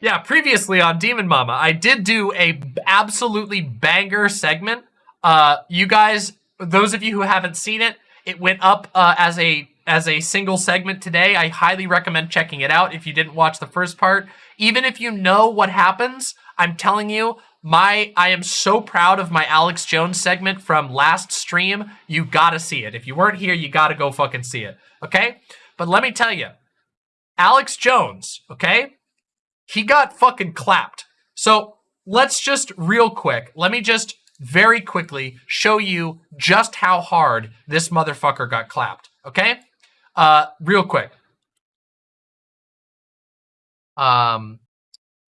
Yeah, previously on Demon Mama, I did do a absolutely banger segment. Uh, you guys, those of you who haven't seen it, it went up uh, as a as a single segment today. I highly recommend checking it out if you didn't watch the first part. Even if you know what happens, I'm telling you, my I am so proud of my Alex Jones segment from last stream. You gotta see it. If you weren't here, you gotta go fucking see it. Okay? But let me tell you, Alex Jones, okay? He got fucking clapped. So let's just real quick, let me just very quickly show you just how hard this motherfucker got clapped, okay? Uh, real quick. Um,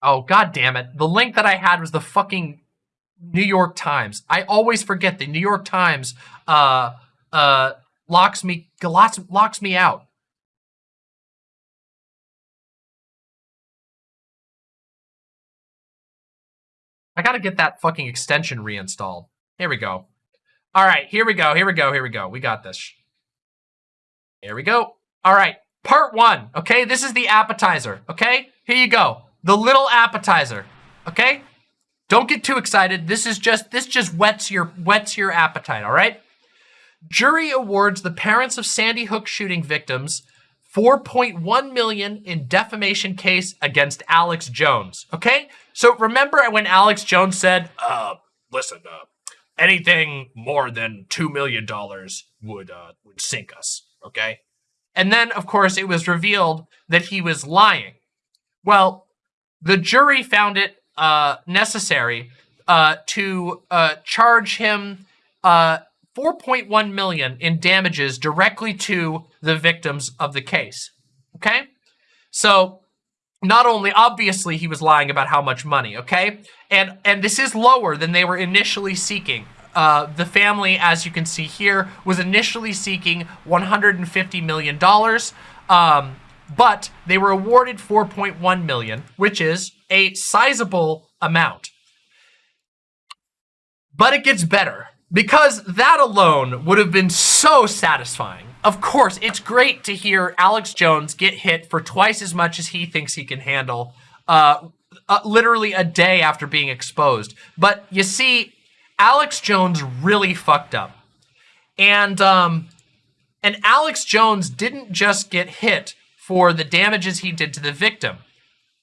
oh, god damn it. The link that I had was the fucking New York Times. I always forget the New York Times, uh, uh, locks me, locks, locks me out. I gotta get that fucking extension reinstalled. Here we go. All right, here we go, here we go, here we go. We got this. Here we go. All right, part one, okay? This is the appetizer, okay? Here you go. The little appetizer, okay? Don't get too excited. This is just, this just whets your, whets your appetite, all right? Jury awards the parents of Sandy Hook shooting victims 4.1 million in defamation case against Alex Jones. Okay? So remember when Alex Jones said, uh, listen, uh, anything more than $2 million would, uh, would sink us. Okay? And then, of course, it was revealed that he was lying. Well, the jury found it, uh, necessary, uh, to, uh, charge him, uh, 4.1 million in damages directly to the victims of the case. Okay? So not only obviously he was lying about how much money, okay? And and this is lower than they were initially seeking. Uh, the family, as you can see here, was initially seeking 150 million dollars, um, but they were awarded 4.1 million, which is a sizable amount. But it gets better because that alone would have been so satisfying. Of course, it's great to hear Alex Jones get hit for twice as much as he thinks he can handle, uh, uh, literally a day after being exposed. But you see, Alex Jones really fucked up. And, um, and Alex Jones didn't just get hit for the damages he did to the victim.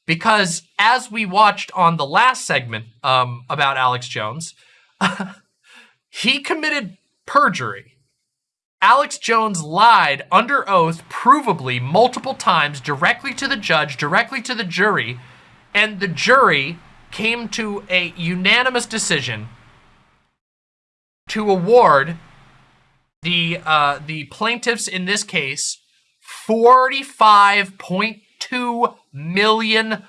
Because as we watched on the last segment um, about Alex Jones, He committed perjury. Alex Jones lied under oath, provably, multiple times, directly to the judge, directly to the jury, and the jury came to a unanimous decision to award the uh, the plaintiffs in this case $45.2 million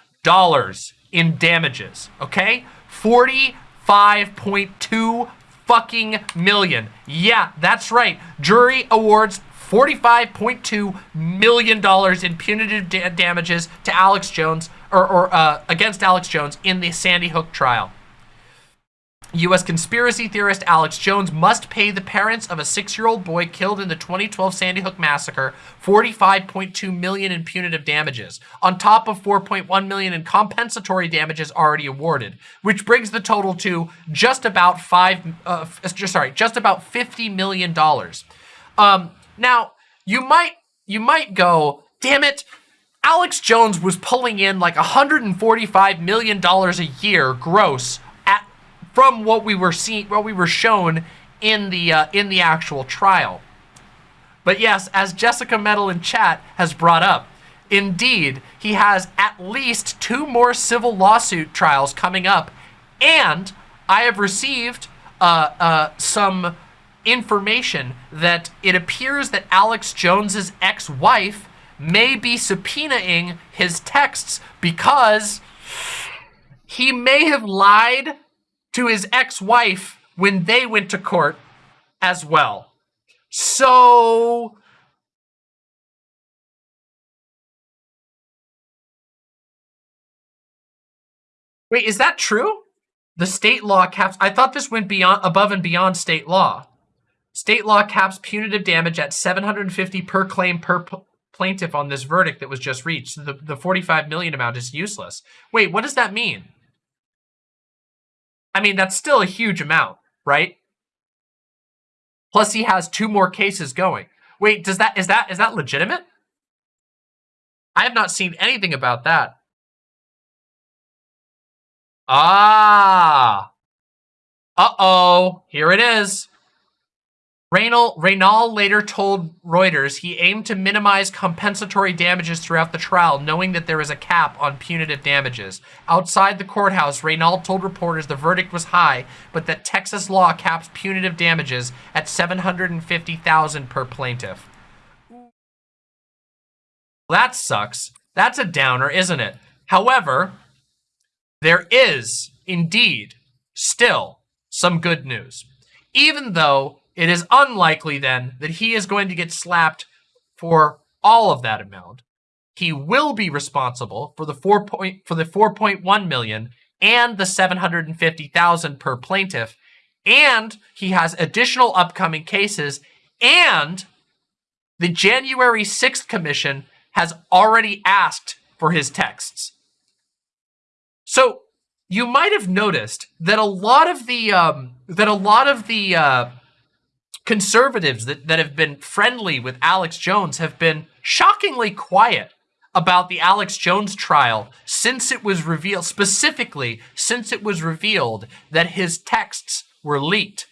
in damages, okay? 45.2 fucking million. Yeah, that's right. Jury awards $45.2 million in punitive da damages to Alex Jones, or, or uh, against Alex Jones in the Sandy Hook trial. U.S. conspiracy theorist Alex Jones must pay the parents of a six-year-old boy killed in the 2012 Sandy Hook massacre 45.2 million in punitive damages, on top of 4.1 million in compensatory damages already awarded, which brings the total to just about five, uh, sorry, just about 50 million dollars. Um, now you might you might go, damn it, Alex Jones was pulling in like 145 million dollars a year gross from what we were seeing, what we were shown in the uh, in the actual trial. But yes, as Jessica Metal in chat has brought up, indeed, he has at least two more civil lawsuit trials coming up, and I have received uh, uh, some information that it appears that Alex Jones's ex-wife may be subpoenaing his texts because he may have lied to his ex-wife when they went to court as well. So... Wait, is that true? The state law caps... I thought this went beyond above and beyond state law. State law caps punitive damage at 750 per claim per plaintiff on this verdict that was just reached. The, the 45 million amount is useless. Wait, what does that mean? I mean, that's still a huge amount, right? Plus he has two more cases going. Wait, does that is that is that legitimate? I have not seen anything about that. Ah. Uh-oh. Here it is. Reynal, Reynal later told Reuters he aimed to minimize compensatory damages throughout the trial, knowing that there is a cap on punitive damages. Outside the courthouse, Reynal told reporters the verdict was high, but that Texas law caps punitive damages at 750000 per plaintiff. That sucks. That's a downer, isn't it? However, there is indeed still some good news. Even though it is unlikely then that he is going to get slapped for all of that amount. He will be responsible for the 4 point, for the 4.1 million and the 750,000 per plaintiff and he has additional upcoming cases and the January 6th commission has already asked for his texts. So you might have noticed that a lot of the um, that a lot of the uh, conservatives that, that have been friendly with Alex Jones have been shockingly quiet about the Alex Jones trial since it was revealed, specifically since it was revealed that his texts were leaked,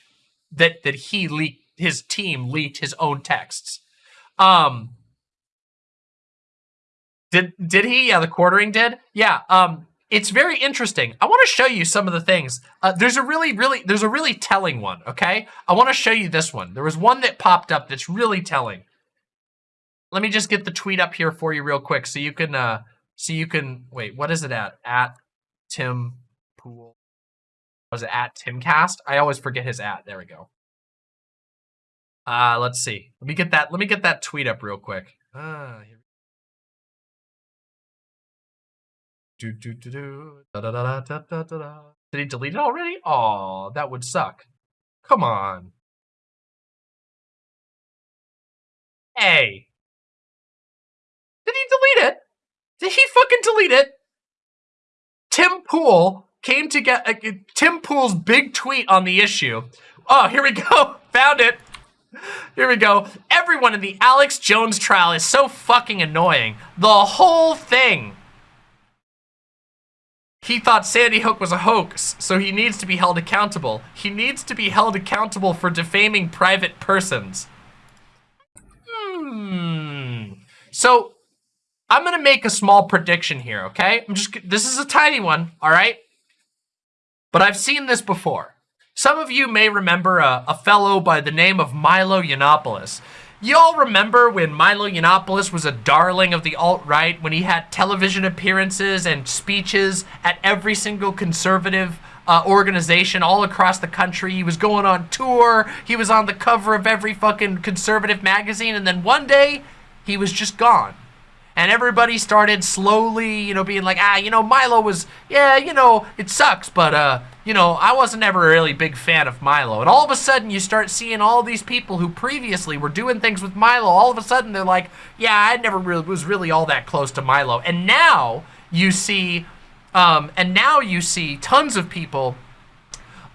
that, that he leaked, his team leaked his own texts. Um, did, did he? Yeah, the quartering did. Yeah, um, it's very interesting. I want to show you some of the things. Uh, there's a really, really, there's a really telling one, okay? I want to show you this one. There was one that popped up that's really telling. Let me just get the tweet up here for you real quick so you can, uh, so you can, wait, what is it at? At Tim Pool. Was it at Timcast? I always forget his at. There we go. Uh, let's see. Let me get that, let me get that tweet up real quick. Ah, here Did he delete it already? Oh, that would suck. Come on. Hey. Did he delete it? Did he fucking delete it? Tim Pool came to get uh, Tim Pool's big tweet on the issue. Oh, here we go. Found it. Here we go. Everyone in the Alex Jones trial is so fucking annoying. The whole thing he thought Sandy Hook was a hoax, so he needs to be held accountable. He needs to be held accountable for defaming private persons. Hmm. So, I'm gonna make a small prediction here, okay? I'm just, this is a tiny one, all right? But I've seen this before. Some of you may remember a, a fellow by the name of Milo Yiannopoulos. Y'all remember when Milo Yiannopoulos was a darling of the alt-right, when he had television appearances and speeches at every single conservative uh, organization all across the country. He was going on tour. He was on the cover of every fucking conservative magazine. And then one day, he was just gone and everybody started slowly, you know, being like, ah, you know, Milo was, yeah, you know, it sucks, but, uh, you know, I wasn't ever a really big fan of Milo. And all of a sudden, you start seeing all these people who previously were doing things with Milo, all of a sudden they're like, yeah, I never really was really all that close to Milo. And now you see, um, and now you see tons of people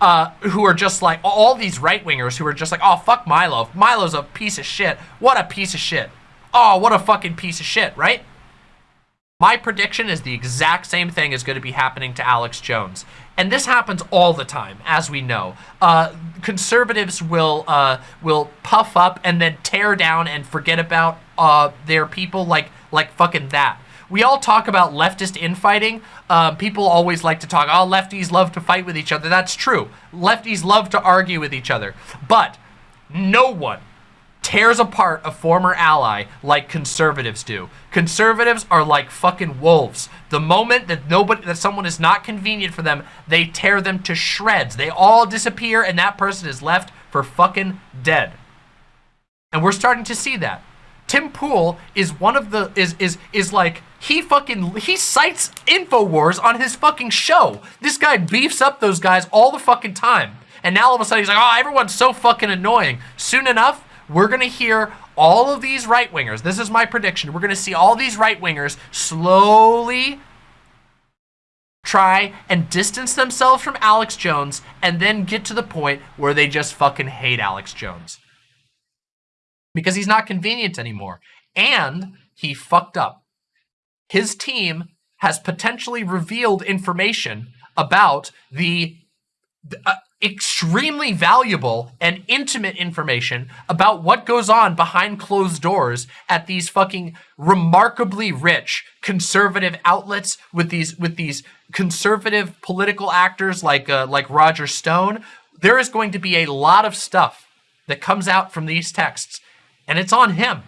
uh, who are just like all these right wingers who are just like, oh fuck Milo. Milo's a piece of shit. What a piece of shit oh, what a fucking piece of shit, right? My prediction is the exact same thing is going to be happening to Alex Jones. And this happens all the time, as we know. Uh, conservatives will uh, will puff up and then tear down and forget about uh, their people like like fucking that. We all talk about leftist infighting. Um, people always like to talk, oh, lefties love to fight with each other. That's true. Lefties love to argue with each other. But no one tears apart a former ally like conservatives do. Conservatives are like fucking wolves. The moment that nobody that someone is not convenient for them, they tear them to shreds. They all disappear and that person is left for fucking dead. And we're starting to see that. Tim Pool is one of the is is is like he fucking he cites InfoWars on his fucking show. This guy beefs up those guys all the fucking time. And now all of a sudden he's like, oh, everyone's so fucking annoying. Soon enough, we're going to hear all of these right wingers, this is my prediction, we're going to see all these right wingers slowly try and distance themselves from Alex Jones and then get to the point where they just fucking hate Alex Jones. Because he's not convenient anymore. And he fucked up. His team has potentially revealed information about the uh, extremely valuable and intimate information about what goes on behind closed doors at these fucking remarkably rich conservative outlets with these with these conservative political actors like uh, like Roger Stone. There is going to be a lot of stuff that comes out from these texts, and it's on him.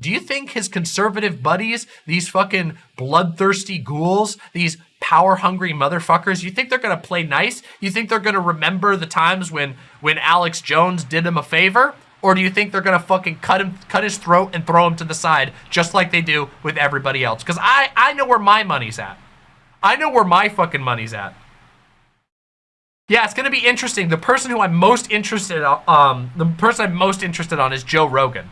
Do you think his conservative buddies, these fucking bloodthirsty ghouls, these power-hungry motherfuckers, you think they're gonna play nice? You think they're gonna remember the times when when Alex Jones did him a favor? Or do you think they're gonna fucking cut him, cut his throat and throw him to the side, just like they do with everybody else? Because I, I know where my money's at. I know where my fucking money's at. Yeah, it's gonna be interesting. The person who I'm most interested, um, the person I'm most interested on is Joe Rogan.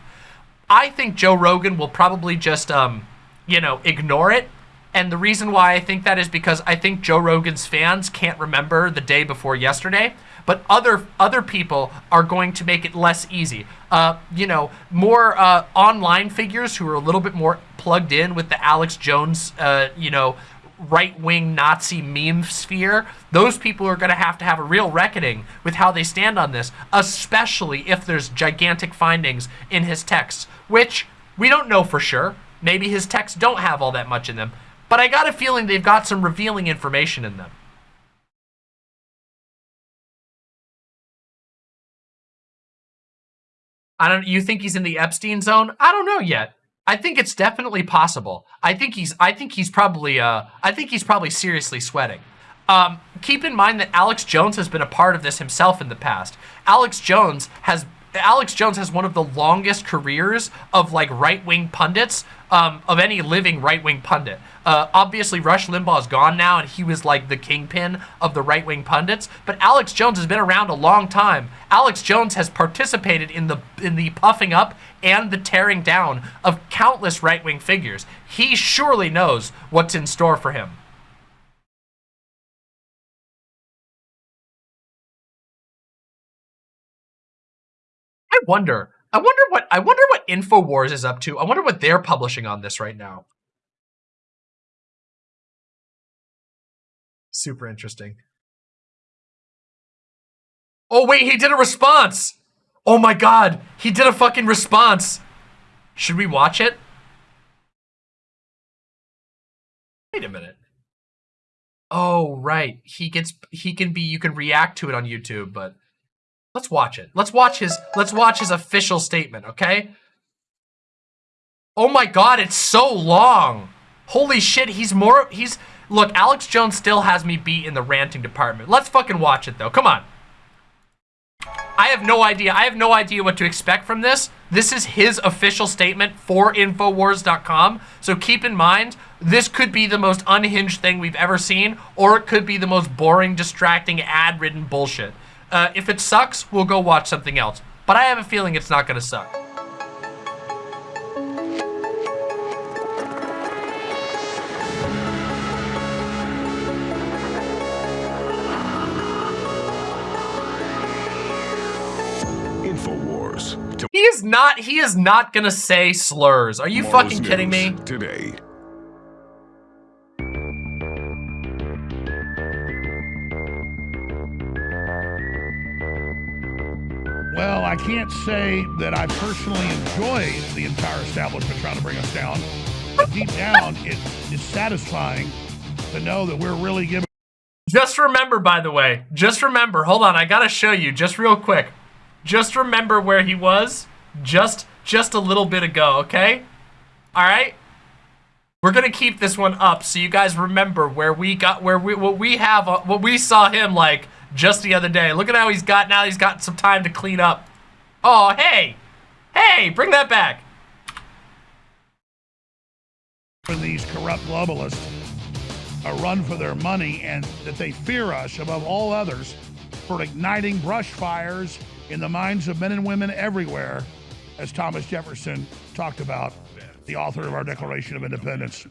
I think Joe Rogan will probably just, um, you know, ignore it. And the reason why I think that is because I think Joe Rogan's fans can't remember the day before yesterday. But other other people are going to make it less easy. Uh, you know, more uh, online figures who are a little bit more plugged in with the Alex Jones, uh, you know, right-wing Nazi meme sphere, those people are going to have to have a real reckoning with how they stand on this, especially if there's gigantic findings in his texts, which we don't know for sure. Maybe his texts don't have all that much in them, but I got a feeling they've got some revealing information in them. I don't you think he's in the Epstein zone? I don't know yet. I think it's definitely possible. I think he's I think he's probably uh I think he's probably seriously sweating. Um, keep in mind that Alex Jones has been a part of this himself in the past. Alex Jones has Alex Jones has one of the longest careers of like right-wing pundits um, of any living right-wing pundit. Uh, obviously, Rush Limbaugh is gone now, and he was like the kingpin of the right-wing pundits. But Alex Jones has been around a long time. Alex Jones has participated in the in the puffing up and the tearing down of countless right-wing figures. He surely knows what's in store for him. I wonder. I wonder what I wonder what Infowars is up to. I wonder what they're publishing on this right now. Super interesting. Oh wait, he did a response. Oh my god, he did a fucking response. Should we watch it? Wait a minute. Oh, right. He gets he can be you can react to it on YouTube, but Let's watch it. Let's watch his let's watch his official statement, okay? Oh my god, it's so long. Holy shit, he's more he's Look, Alex Jones still has me beat in the ranting department. Let's fucking watch it though. Come on. I have no idea. I have no idea what to expect from this. This is his official statement for Infowars.com. So keep in mind, this could be the most unhinged thing we've ever seen, or it could be the most boring, distracting, ad-ridden bullshit. Uh, if it sucks, we'll go watch something else. But I have a feeling it's not going to suck. Infowars. He is not. He is not gonna say slurs. Are you fucking kidding me? Today. Well, I can't say that I personally enjoy the entire establishment trying to bring us down. But deep down, it is satisfying to know that we're really giving. Just remember, by the way, just remember, hold on, I gotta show you just real quick. Just remember where he was just, just a little bit ago, okay? All right? We're gonna keep this one up so you guys remember where we got, where we, what we have, uh, what we saw him like just the other day. Look at how he's got now. He's got some time to clean up. Oh, hey. Hey, bring that back. For These corrupt globalists a run for their money and that they fear us above all others for igniting brush fires in the minds of men and women everywhere as Thomas Jefferson talked about, the author of our Declaration of Independence.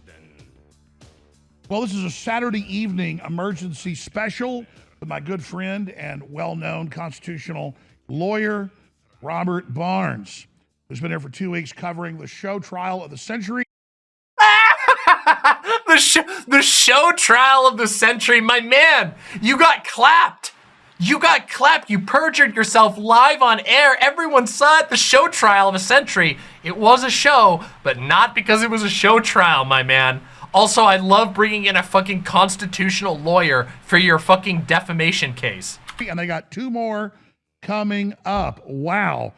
Well, this is a Saturday evening emergency special with my good friend and well known constitutional lawyer, Robert Barnes, who's been here for two weeks covering the show trial of the century. the, show, the show trial of the century. My man, you got clapped. You got clapped. You perjured yourself live on air. Everyone saw it. The show trial of a century. It was a show, but not because it was a show trial, my man. Also, I love bringing in a fucking constitutional lawyer for your fucking defamation case. And they got two more coming up. Wow.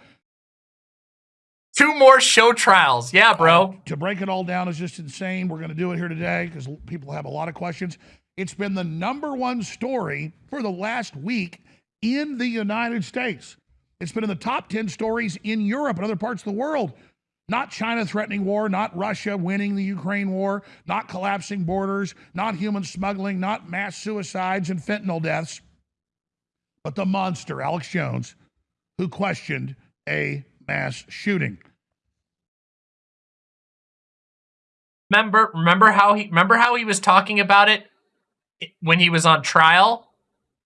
Two more show trials. Yeah, bro. Uh, to break it all down is just insane. We're going to do it here today because people have a lot of questions. It's been the number one story for the last week in the United States. It's been in the top 10 stories in Europe and other parts of the world. Not China threatening war, not Russia winning the Ukraine war, not collapsing borders, not human smuggling, not mass suicides and fentanyl deaths, but the monster, Alex Jones, who questioned a mass shooting. Remember, remember how he remember how he was talking about it when he was on trial?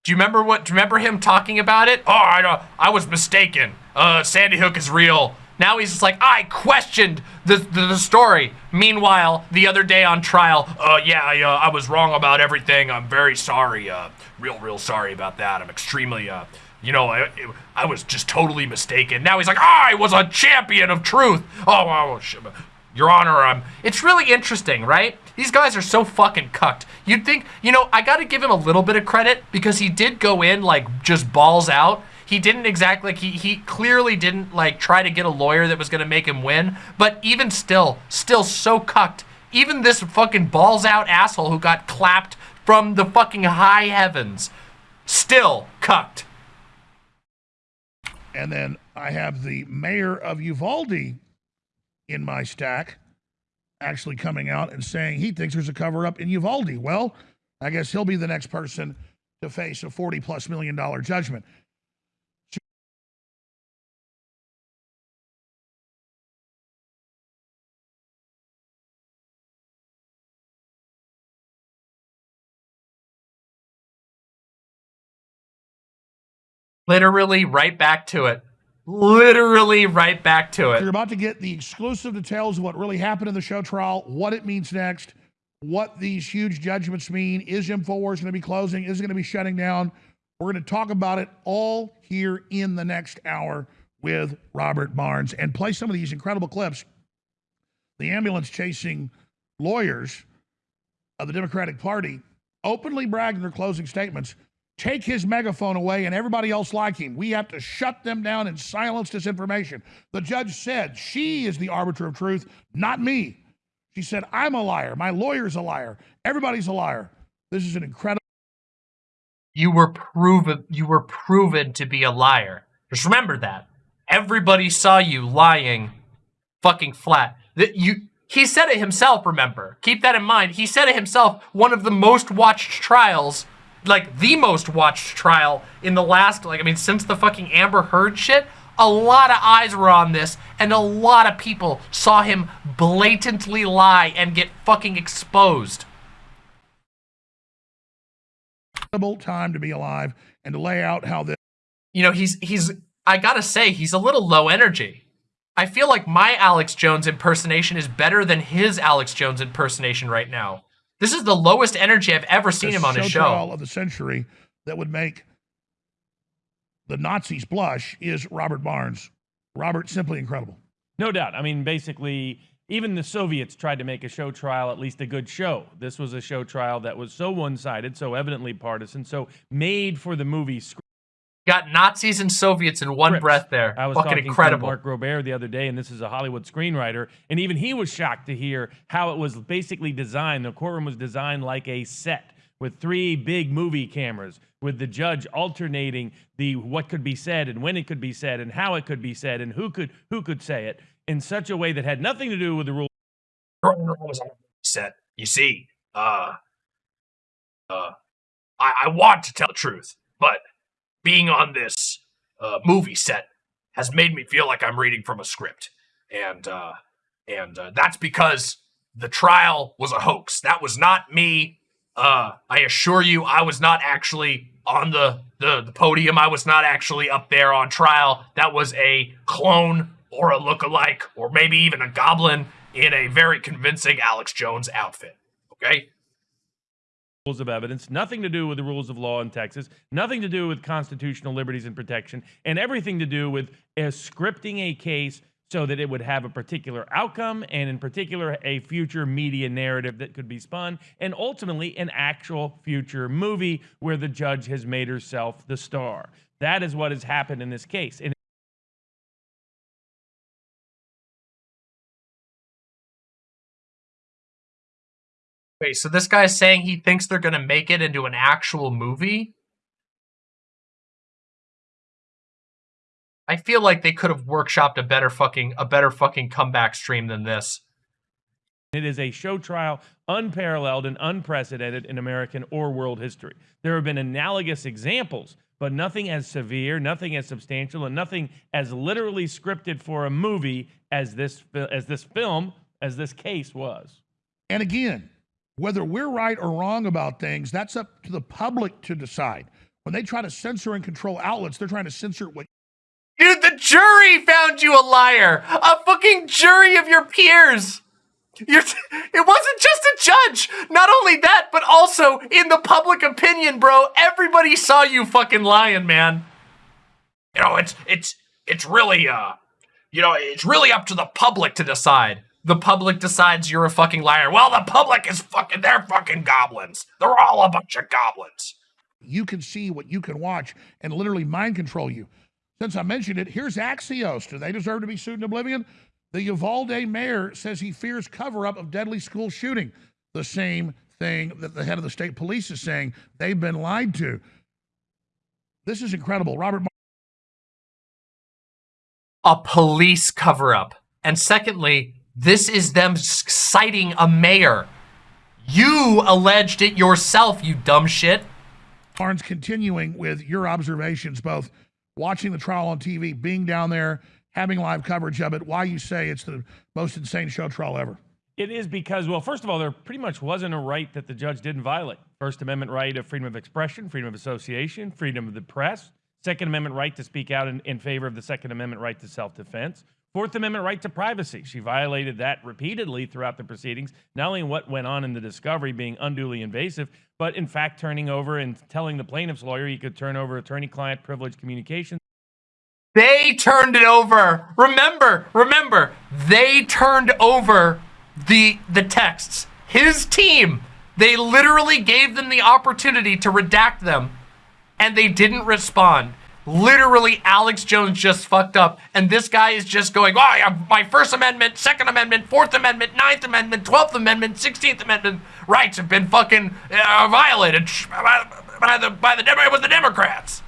Do you remember what? Do you remember him talking about it? Oh, I. I was mistaken. Uh, Sandy Hook is real. Now he's just like, I questioned the, the, the story. Meanwhile, the other day on trial, uh, yeah, I, uh, I was wrong about everything. I'm very sorry. Uh, real, real sorry about that. I'm extremely, uh, you know, I, I was just totally mistaken. Now he's like, I was a champion of truth. Oh, oh your Honor, um, it's really interesting, right? These guys are so fucking cucked. You'd think, you know, I gotta give him a little bit of credit because he did go in like just balls out. He didn't exactly, like, he, he clearly didn't like try to get a lawyer that was gonna make him win. But even still, still so cucked. Even this fucking balls out asshole who got clapped from the fucking high heavens, still cucked. And then I have the mayor of Uvalde in my stack actually coming out and saying he thinks there's a cover up in Uvalde. Well, I guess he'll be the next person to face a 40 plus million dollar judgment. Literally right back to it literally right back to it. You're about to get the exclusive details of what really happened in the show trial, what it means next, what these huge judgments mean. Is InfoWars going to be closing? Is it going to be shutting down? We're going to talk about it all here in the next hour with Robert Barnes and play some of these incredible clips. The ambulance chasing lawyers of the Democratic Party openly bragging their closing statements take his megaphone away and everybody else like him. We have to shut them down and silence disinformation. The judge said she is the arbiter of truth, not me. She said, I'm a liar. My lawyer's a liar. Everybody's a liar. This is an incredible. You were proven you were proven to be a liar. Just remember that. Everybody saw you lying fucking flat. That you he said it himself, remember. Keep that in mind. He said it himself, one of the most watched trials like the most watched trial in the last, like, I mean, since the fucking Amber Heard shit, a lot of eyes were on this, and a lot of people saw him blatantly lie and get fucking exposed. Time to be alive and to lay out how this. You know, he's he's. I gotta say, he's a little low energy. I feel like my Alex Jones impersonation is better than his Alex Jones impersonation right now. This is the lowest energy I've ever seen him on his show. of the century that would make the Nazis blush is Robert Barnes. Robert, simply incredible. No doubt. I mean, basically, even the Soviets tried to make a show trial at least a good show. This was a show trial that was so one sided, so evidently partisan, so made for the movie script. Got Nazis and Soviets in one breath there. I was Fucking talking incredible. to Mark Robert the other day, and this is a Hollywood screenwriter, and even he was shocked to hear how it was basically designed. The courtroom was designed like a set with three big movie cameras, with the judge alternating the what could be said and when it could be said and how it could be said and who could who could say it in such a way that had nothing to do with the rule. Set. You see, uh, uh, I, I want to tell the truth, but being on this uh, movie set has made me feel like I'm reading from a script, and uh, and uh, that's because the trial was a hoax. That was not me. Uh, I assure you, I was not actually on the, the the podium. I was not actually up there on trial. That was a clone or a look-alike, or maybe even a goblin in a very convincing Alex Jones outfit. Okay rules of evidence, nothing to do with the rules of law in Texas, nothing to do with constitutional liberties and protection, and everything to do with uh, scripting a case so that it would have a particular outcome and, in particular, a future media narrative that could be spun, and ultimately an actual future movie where the judge has made herself the star. That is what has happened in this case. And Wait, so this guy's saying he thinks they're gonna make it into an actual movie? I feel like they could have workshopped a better fucking a better fucking comeback stream than this. It is a show trial unparalleled and unprecedented in American or world history. There have been analogous examples, but nothing as severe, nothing as substantial, and nothing as literally scripted for a movie as this as this film, as this case was. And again, whether we're right or wrong about things, that's up to the public to decide. When they try to censor and control outlets, they're trying to censor what. Dude, the jury found you a liar! A fucking jury of your peers! You're it wasn't just a judge! Not only that, but also in the public opinion, bro, everybody saw you fucking lying, man. You know, it's it's it's really uh you know, it's really up to the public to decide the public decides you're a fucking liar. Well, the public is fucking, they're fucking goblins. They're all a bunch of goblins. You can see what you can watch and literally mind control you. Since I mentioned it, here's Axios. Do they deserve to be sued in oblivion? The Uvalde mayor says he fears cover up of deadly school shooting. The same thing that the head of the state police is saying. They've been lied to. This is incredible. Robert. A police cover up. And secondly, this is them citing a mayor. You alleged it yourself, you dumb shit. Barnes, continuing with your observations, both watching the trial on TV, being down there, having live coverage of it, why you say it's the most insane show trial ever. It is because, well, first of all, there pretty much wasn't a right that the judge didn't violate. First Amendment right of freedom of expression, freedom of association, freedom of the press, Second Amendment right to speak out in, in favor of the Second Amendment right to self defense, Fourth Amendment right to privacy. She violated that repeatedly throughout the proceedings, not only what went on in the discovery being unduly invasive, but in fact turning over and telling the plaintiff's lawyer he could turn over attorney client privilege communications. They turned it over. Remember, remember, they turned over the the texts. His team, they literally gave them the opportunity to redact them and they didn't respond. Literally, Alex Jones just fucked up, and this guy is just going, oh, my First Amendment, Second Amendment, Fourth Amendment, Ninth Amendment, Twelfth Amendment, Sixteenth Amendment rights have been fucking uh, violated by, by the by the it was the Democrats.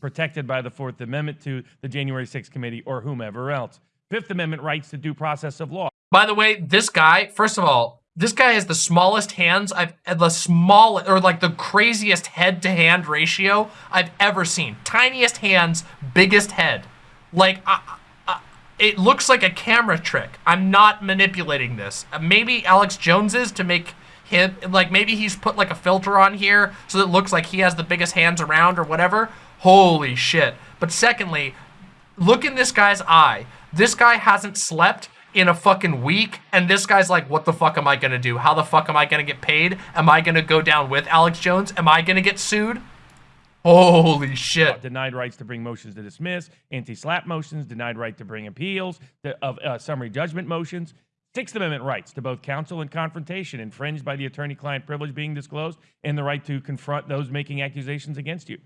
Protected by the Fourth Amendment to the January 6th committee or whomever else. Fifth Amendment rights to due process of law. By the way, this guy, first of all, this guy has the smallest hands I've the smallest or like the craziest head to hand ratio I've ever seen. Tiniest hands, biggest head. Like it looks like a camera trick. I'm not manipulating this. Uh, maybe Alex Jones is to make him like maybe he's put like a filter on here so that it looks like he has the biggest hands around or whatever. Holy shit. But secondly, look in this guy's eye. This guy hasn't slept in a fucking week and this guy's like what the fuck am i gonna do? How the fuck am i gonna get paid? Am i gonna go down with alex jones? Am i gonna get sued? Holy shit. Denied rights to bring motions to dismiss anti-SLAPP motions denied right to bring appeals of uh, summary judgment motions. Sixth Amendment rights to both counsel and confrontation infringed by the attorney-client privilege being disclosed and the right to confront those making accusations against you.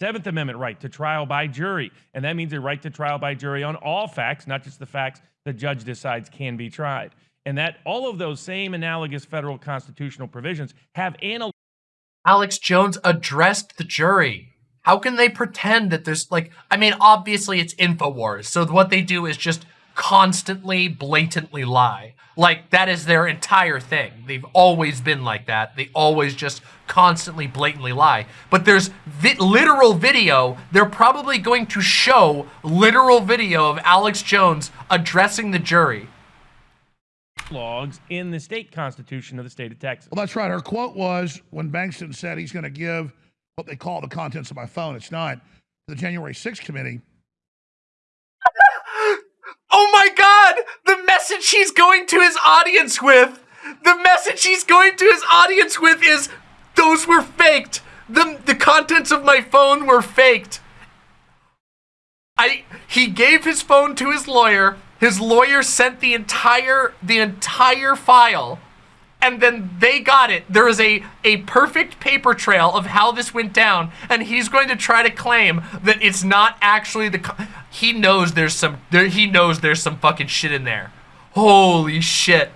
Seventh Amendment right to trial by jury, and that means a right to trial by jury on all facts, not just the facts the judge decides can be tried. And that all of those same analogous federal constitutional provisions have anal. Alex Jones addressed the jury. How can they pretend that there's like, I mean, obviously it's InfoWars. So what they do is just constantly, blatantly lie. Like that is their entire thing. They've always been like that. They always just constantly, blatantly lie. But there's vi- literal video. They're probably going to show literal video of Alex Jones addressing the jury. Logs in the state constitution of the state of Texas. Well, that's right. Her quote was when Bankston said he's going to give what they call the contents of my phone. It's not the January 6th committee. Oh my god! The message he's going to his audience with, the message he's going to his audience with is those were faked. The the contents of my phone were faked. I he gave his phone to his lawyer. His lawyer sent the entire the entire file and then they got it. There is a, a perfect paper trail of how this went down, and he's going to try to claim that it's not actually the. He knows there's some. There, he knows there's some fucking shit in there. Holy shit.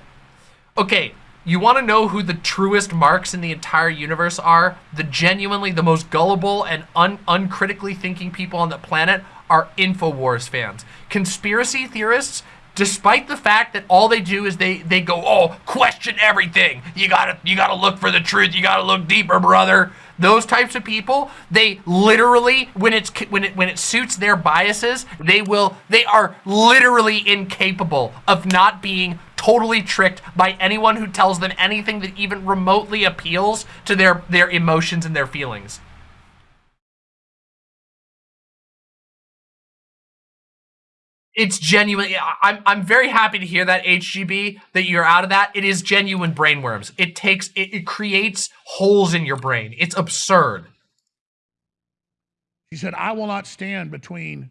Okay, you want to know who the truest marks in the entire universe are? The genuinely the most gullible and un- uncritically thinking people on the planet are InfoWars fans. Conspiracy theorists, despite the fact that all they do is they they go, "Oh, question everything. You got to you got to look for the truth. You got to look deeper, brother." Those types of people, they literally when it's when it when it suits their biases, they will they are literally incapable of not being totally tricked by anyone who tells them anything that even remotely appeals to their their emotions and their feelings. It's genuine. I- I'm I'm very happy to hear that HGB that you're out of that. It is genuine brainworms. It takes it, it creates holes in your brain. It's absurd. She said, I will not stand between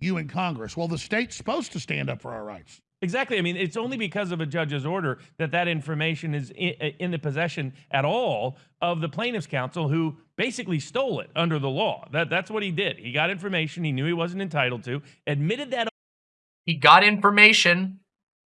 you and Congress. Well, the state's supposed to stand up for our rights. Exactly. I mean, it's only because of a judge's order that that information is in, in the possession at all of the plaintiff's counsel, who basically stole it under the law. That that's what he did. He got information he knew he wasn't entitled to, admitted that He got information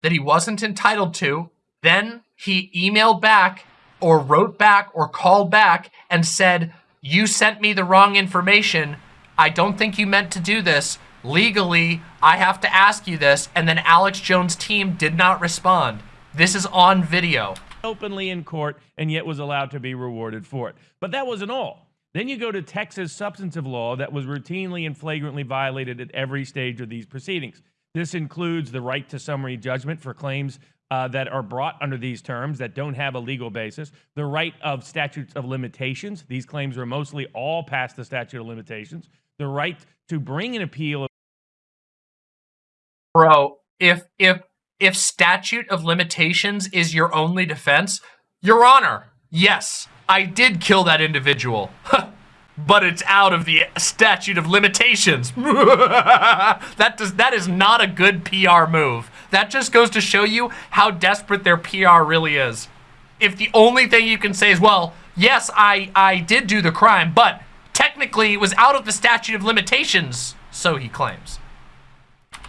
that he wasn't entitled to. Then he emailed back or wrote back or called back and said, You sent me the wrong information. I don't think you meant to do this. Legally, I have to ask you this. And then Alex Jones' team did not respond. This is on video. openly in court and yet was allowed to be rewarded for it. But that wasn't all. Then you go to Texas substantive law that was routinely and flagrantly violated at every stage of these proceedings. This includes the right to summary judgment for claims uh, that are brought under these terms that don't have a legal basis, the right of statutes of limitations. These claims are mostly all past the statute of limitations, the right to bring an appeal Bro, if if if statute of limitations is your only defense, Your Honor, yes, I did kill that individual. But it's out of the statute of limitations. that does that is not a good PR move. That just goes to show you how desperate their PR really is. If the only thing you can say is, well, yes, I I did do the crime, but technically it was out of the statute of limitations, so he claims.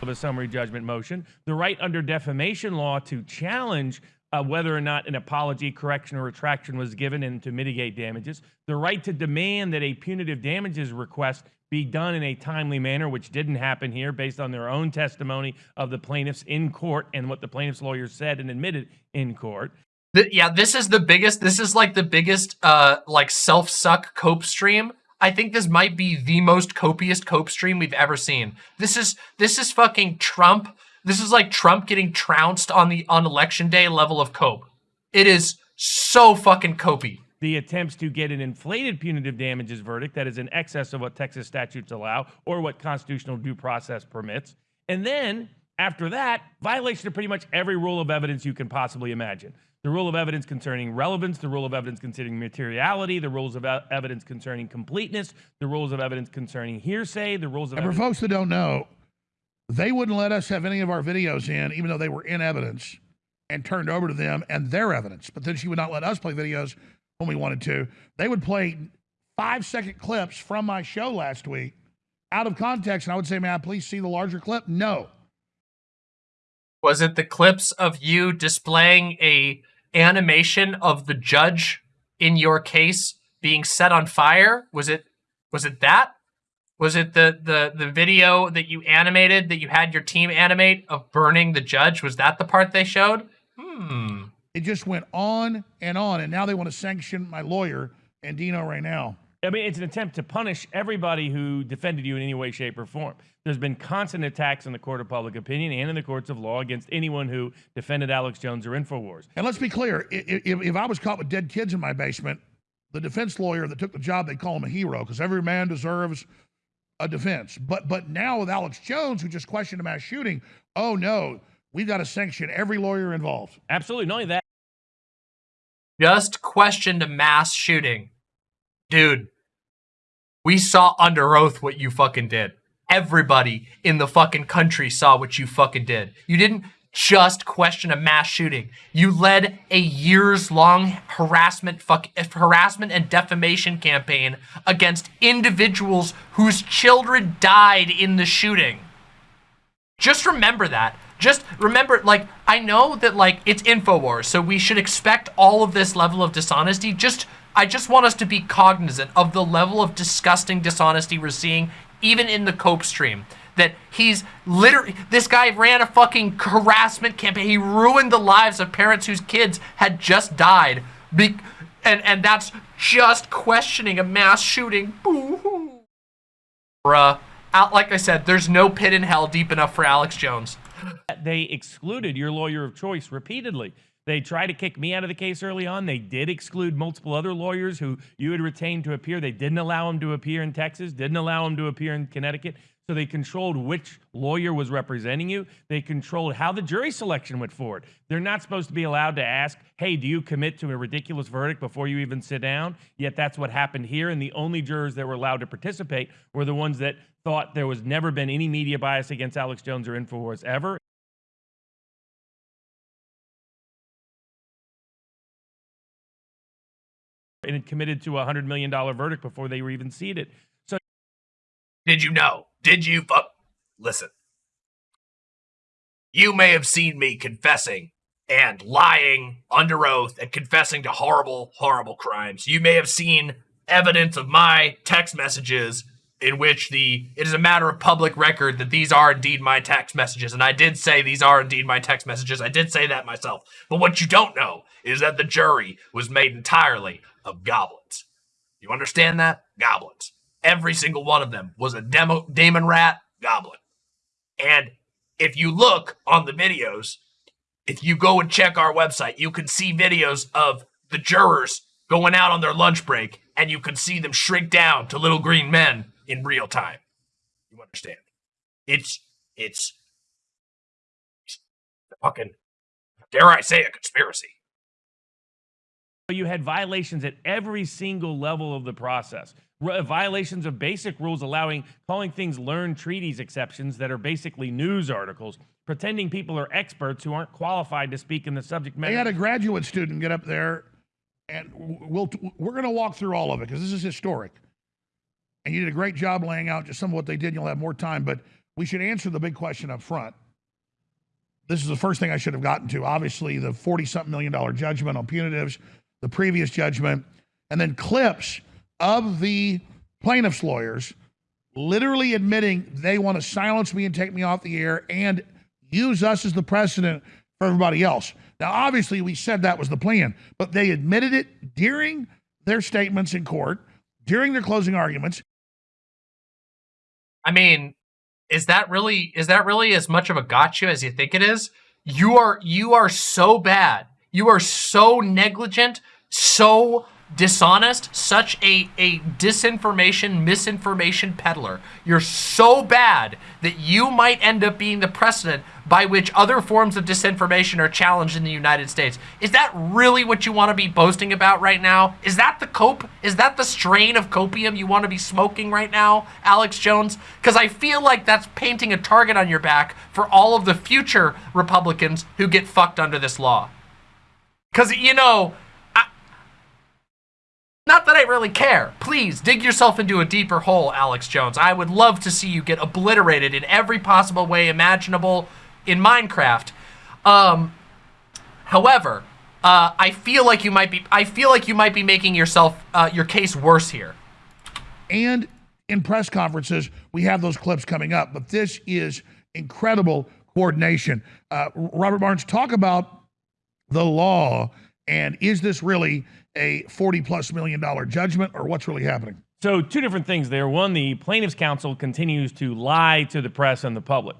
of a summary judgment motion, the right under defamation law to challenge whether or not an apology, correction, or retraction was given and to mitigate damages, the right to demand that a punitive damages request be done in a timely manner, which didn't happen here based on their own testimony of the plaintiffs in court and what the plaintiff's lawyers said and admitted in court. Th- yeah, this is the biggest. This is like the biggest, uh, like self suck cope stream. I think this might be the most copious cope stream we've ever seen. This is this is fucking Trump. This is like Trump getting trounced on the on election day level of cope. It is so fucking copy. the attempts to get an inflated punitive damages verdict that is in excess of what Texas statutes allow or what constitutional due process permits. And then after that, violation of pretty much every rule of evidence you can possibly imagine. The rule of evidence concerning relevance, the rule of evidence concerning materiality, the rules of evidence concerning completeness, the rules of evidence concerning hearsay, the rules of And for folks that don't know, they wouldn't let us have any of our videos in, even though they were in evidence and turned over to them and their evidence. But then she would not let us play videos when we wanted to. They would play five second clips from my show last week out of context. And I would say, may I please see the larger clip? No. Was it the clips of you displaying a animation of the judge in your case being set on fire? Was it was it that? Was it the the the video that you animated that you had your team animate of burning the judge? Was that the part they showed? Hmm. It just went on and on, and now they want to sanction my lawyer Andino right now. I mean, it's an attempt to punish everybody who defended you in any way, shape, or form. There's been constant attacks in the court of public opinion and in the courts of law against anyone who defended Alex Jones or InfoWars. And let's be clear if, if I was caught with dead kids in my basement, the defense lawyer that took the job, they call him a hero because every man deserves a defense. But but now with Alex Jones, who just questioned a mass shooting, oh no, we've got to sanction every lawyer involved. Absolutely. Not only that, just questioned a mass shooting. Dude, we saw under oath what you fucking did. Everybody in the fucking country saw what you fucking did. You didn't just question a mass shooting. You led a years-long harassment fuck harassment and defamation campaign against individuals whose children died in the shooting. Just remember that. Just remember, like, I know that, like, it's InfoWars, so we should expect all of this level of dishonesty. Just I just want us to be cognizant of the level of disgusting dishonesty we're seeing even in the Cope stream. That he's literally, this guy ran a fucking harassment campaign. He ruined the lives of parents whose kids had just died. Be and, and that's just questioning a mass shooting. Boo-hoo. Bruh. Out, like I said, there's no pit in hell deep enough for Alex Jones. They excluded your lawyer of choice repeatedly. They tried to kick me out of the case early on. They did exclude multiple other lawyers who you had retained to appear. They didn't allow them to appear in Texas, didn't allow them to appear in Connecticut. So they controlled which lawyer was representing you. They controlled how the jury selection went forward. They're not supposed to be allowed to ask, hey, do you commit to a ridiculous verdict before you even sit down? Yet that's what happened here. And the only jurors that were allowed to participate were the ones that thought there was never been any media bias against Alex Jones or InfoWars ever. and had committed to a $100 million verdict before they were even seated. So, did you know? Did you? Uh, listen. You may have seen me confessing and lying under oath and confessing to horrible, horrible crimes. You may have seen evidence of my text messages in which the it is a matter of public record that these are indeed my text messages and I did say these are indeed my text messages. I did say that myself. But what you don't know is that the jury was made entirely of goblins. You understand that? Goblins. Every single one of them was a demo, Damon Rat goblin. And if you look on the videos, if you go and check our website, you can see videos of the jurors going out on their lunch break and you can see them shrink down to little green men in real time. You understand? It's it's, it's fucking dare I say a conspiracy. You had violations at every single level of the process. Violations of basic rules allowing calling things learned treatises exceptions that are basically news articles, pretending people are experts who aren't qualified to speak in the subject matter. They had a graduate student get up there, and we'll we're going to walk through all of it because this is historic. And you did a great job laying out just some of what they did. You'll have more time, but we should answer the big question up front. This is the first thing I should have gotten to. Obviously, the 40 something million dollar judgment on punitives, the previous judgment, and then clips of the plaintiff's lawyers literally admitting they want to silence me and take me off the air and use us as the precedent for everybody else. Now, obviously, we said that was the plan, but they admitted it during their statements in court, during their closing arguments. I mean, is that really is that really as much of a gotcha as you think it is? You are you are so bad. You are so negligent, so dishonest, such a, a disinformation, misinformation peddler. You're so bad that you might end up being the precedent by which other forms of disinformation are challenged in the United States. Is that really what you want to be boasting about right now? Is that the cope? Is that the strain of copium you want to be smoking right now, Alex Jones? Because I feel like that's painting a target on your back for all of the future Republicans who get fucked under this law. Because, you know, not that I really care. Please, dig yourself into a deeper hole, Alex Jones. I would love to see you get obliterated in every possible way imaginable in Minecraft. Um, however, uh, I feel like you might be. I feel like you might be making yourself uh, your case worse here. And in press conferences. We have those clips coming up, but this is incredible coordination. Uh, Robert Barnes, talk about the law and is this really a 40 plus million dollar judgment or what's really happening? So, two different things there. One, the plaintiff's counsel continues to lie to the press and the public.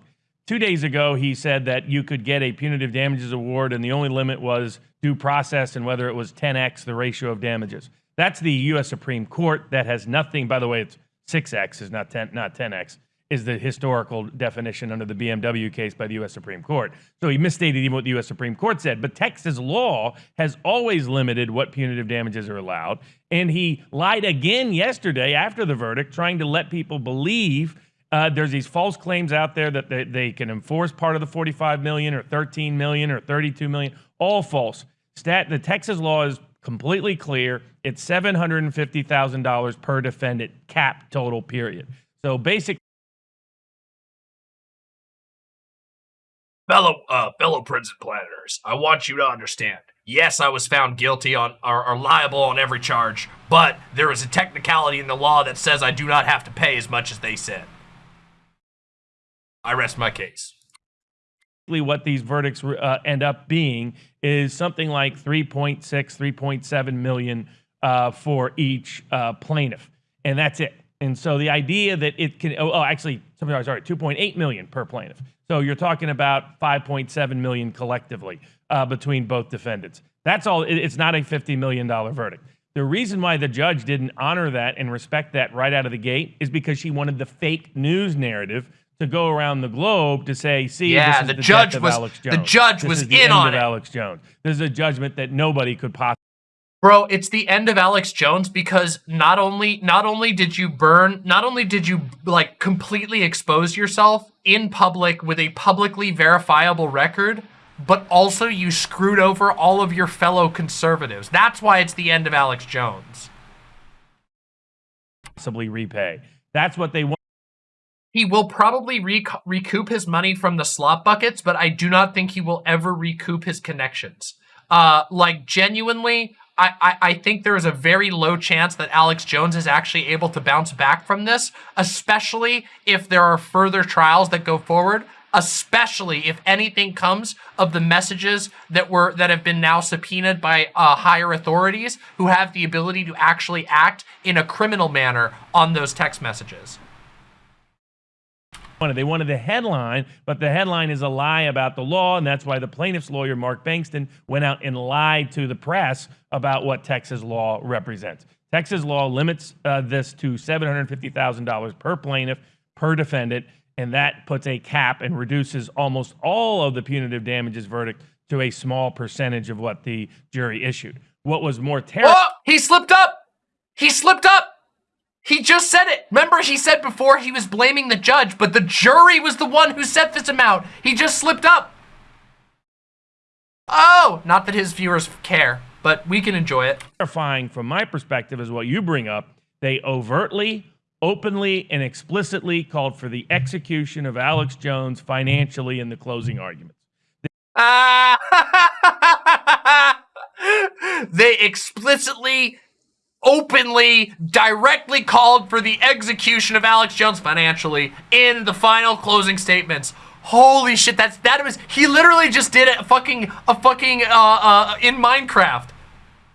Two days ago, he said that you could get a punitive damages award, and the only limit was due process and whether it was 10x the ratio of damages. That's the U.S. Supreme Court. That has nothing. By the way, it's 6x is not 10, not 10x is the historical definition under the BMW case by the U.S. Supreme Court. So he misstated even what the U.S. Supreme Court said. But Texas law has always limited what punitive damages are allowed. And he lied again yesterday after the verdict, trying to let people believe uh, there's these false claims out there that they, they can enforce part of the 45 million or 13 million or 32 million. All false. Stat, the Texas law is completely clear. It's $750,000 per defendant cap total period. So basically, fellow uh, fellow prison planners, I want you to understand. Yes, I was found guilty on or, or, liable on every charge, but there is a technicality in the law that says I do not have to pay as much as they said. I rest my case. What these verdicts uh, end up being is something like 3.6, 3.7 million uh, for each uh, plaintiff, and that's it. And so the idea that it can, oh, oh actually, sorry, sorry, 2.8 million per plaintiff. So you're talking about 5.7 million collectively uh, between both defendants. That's all. It's not a 50 million dollar verdict. The reason why the judge didn't honor that and respect that right out of the gate is because she wanted the fake news narrative to go around the globe to say, "See, yeah, the, the judge was the judge this was in on it. Alex Jones. This is a judgment that nobody could possibly." Bro, it's the end of Alex Jones because not only not only did you burn, not only did you like completely expose yourself in public with a publicly verifiable record, but also you screwed over all of your fellow conservatives. That's why it's the end of Alex Jones. Possibly repay. That's what they want. He will probably rec recoup his money from the slot buckets, but I do not think he will ever recoup his connections. Uh, like genuinely, I, I, think there is a very low chance that Alex Jones is actually able to bounce back from this, especially if there are further trials that go forward, especially if anything comes of the messages that were that have been now subpoenaed by uh, higher authorities who have the ability to actually act in a criminal manner on those text messages. They wanted the headline, but the headline is a lie about the law, and that's why the plaintiff's lawyer, Mark Bankston, went out and lied to the press about what Texas law represents. Texas law limits uh, this to $750,000 per plaintiff, per defendant, and that puts a cap and reduces almost all of the punitive damages verdict to a small percentage of what the jury issued. What was more terrible? Oh, he slipped up. He slipped up. He just said it. Remember, he said before he was blaming the judge, but the jury was the one who set this amount. He just slipped up. Oh, not that his viewers care, but we can enjoy it. Terrifying from my perspective is what you bring up. They overtly, openly, and explicitly called for the execution of Alex Jones financially in the closing arguments. Ah! they explicitly openly, directly called for the execution of Alex Jones financially in the final closing statements. Holy shit, that's that was he literally just did a fucking a fucking uh uh in Minecraft.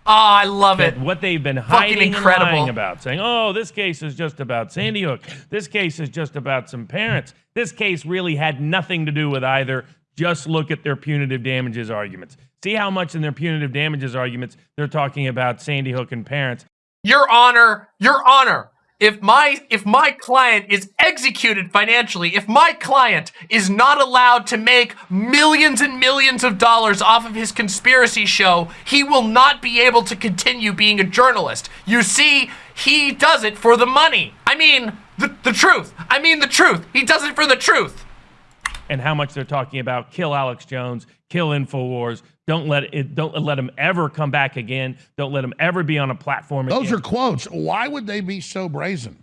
Oh, I love it. What they've been hiding incredible. and lying about, saying, "Oh, this case is just about Sandy Hook. This case is just about some parents. This case really had nothing to do with either. Just look at their punitive damages arguments. See how much in their punitive damages arguments they're talking about Sandy Hook and parents, your Honor, Your Honor, if my if my client is executed financially, if my client is not allowed to make millions and millions of dollars off of his conspiracy show, he will not be able to continue being a journalist. You see, he does it for the money. I mean, the, the truth. I mean the truth. He does it for the truth. And how much they're talking about kill Alex Jones, kill InfoWars, don't let it. Don't let him ever come back again. Don't let him ever be on a platform. Those again. are quotes. Why would they be so brazen?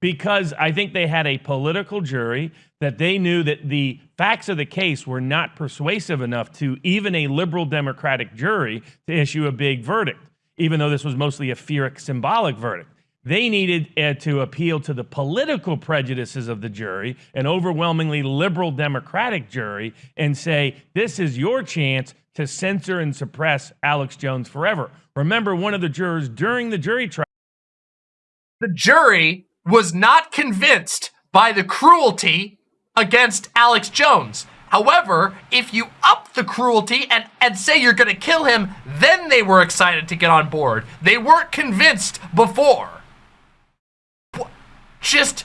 Because I think they had a political jury that they knew that the facts of the case were not persuasive enough to even a liberal Democratic jury to issue a big verdict, even though this was mostly a Pyrrhic symbolic verdict. They needed uh, to appeal to the political prejudices of the jury, an overwhelmingly liberal Democratic jury, and say, this is your chance to censor and suppress Alex Jones forever. Remember, one of the jurors during the jury trial. The jury was not convinced by the cruelty against Alex Jones. However, if you up the cruelty and, and say you're going to kill him, then they were excited to get on board. They weren't convinced before. Just,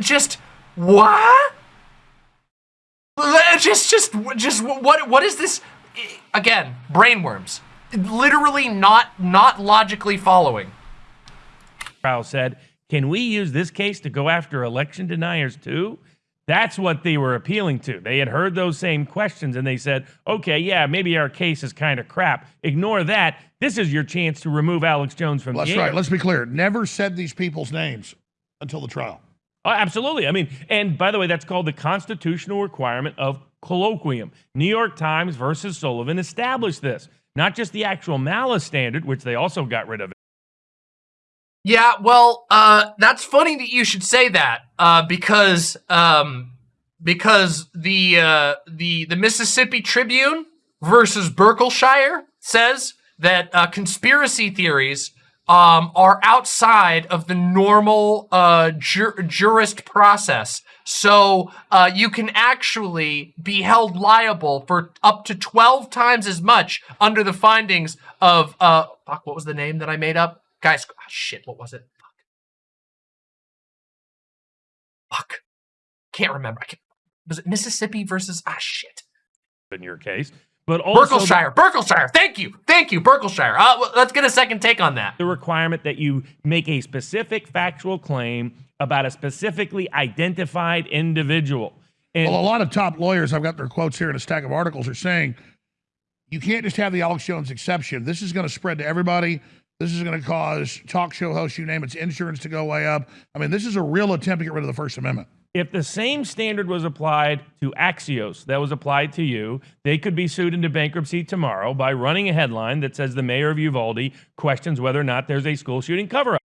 just, what? Just, just, just, what, what is this? Again, brainworms. Literally not, not logically following. Trial said, can we use this case to go after election deniers too? That's what they were appealing to. They had heard those same questions and they said, okay, yeah, maybe our case is kind of crap. Ignore that. This is your chance to remove Alex Jones from well, the That's right. Let's be clear. Never said these people's names until the trial. Oh, absolutely. I mean, and by the way, that's called the constitutional requirement of colloquium. New York Times versus Sullivan established this, not just the actual malice standard, which they also got rid of. Yeah, well, uh, that's funny that you should say that uh, because um, because the uh, the the Mississippi Tribune versus Berkshire says that uh, conspiracy theories um, are outside of the normal uh, jur jurist process. So uh, you can actually be held liable for up to 12 times as much under the findings of, uh, fuck, what was the name that I made up? Guys, oh, shit, what was it? Fuck. Fuck. Can't remember. I can't, was it Mississippi versus, ah, shit. In your case. But also Berkshire, Berkshire. Thank you, thank you, Berkshire. Uh, well, let's get a second take on that. The requirement that you make a specific factual claim about a specifically identified individual. And well, a lot of top lawyers, I've got their quotes here in a stack of articles, are saying you can't just have the Alex Jones exception. This is going to spread to everybody. This is going to cause talk show hosts, you name it, insurance to go way up. I mean, this is a real attempt to get rid of the First Amendment. If the same standard was applied to Axios that was applied to you, they could be sued into bankruptcy tomorrow by running a headline that says the mayor of Uvalde questions whether or not there's a school shooting cover up.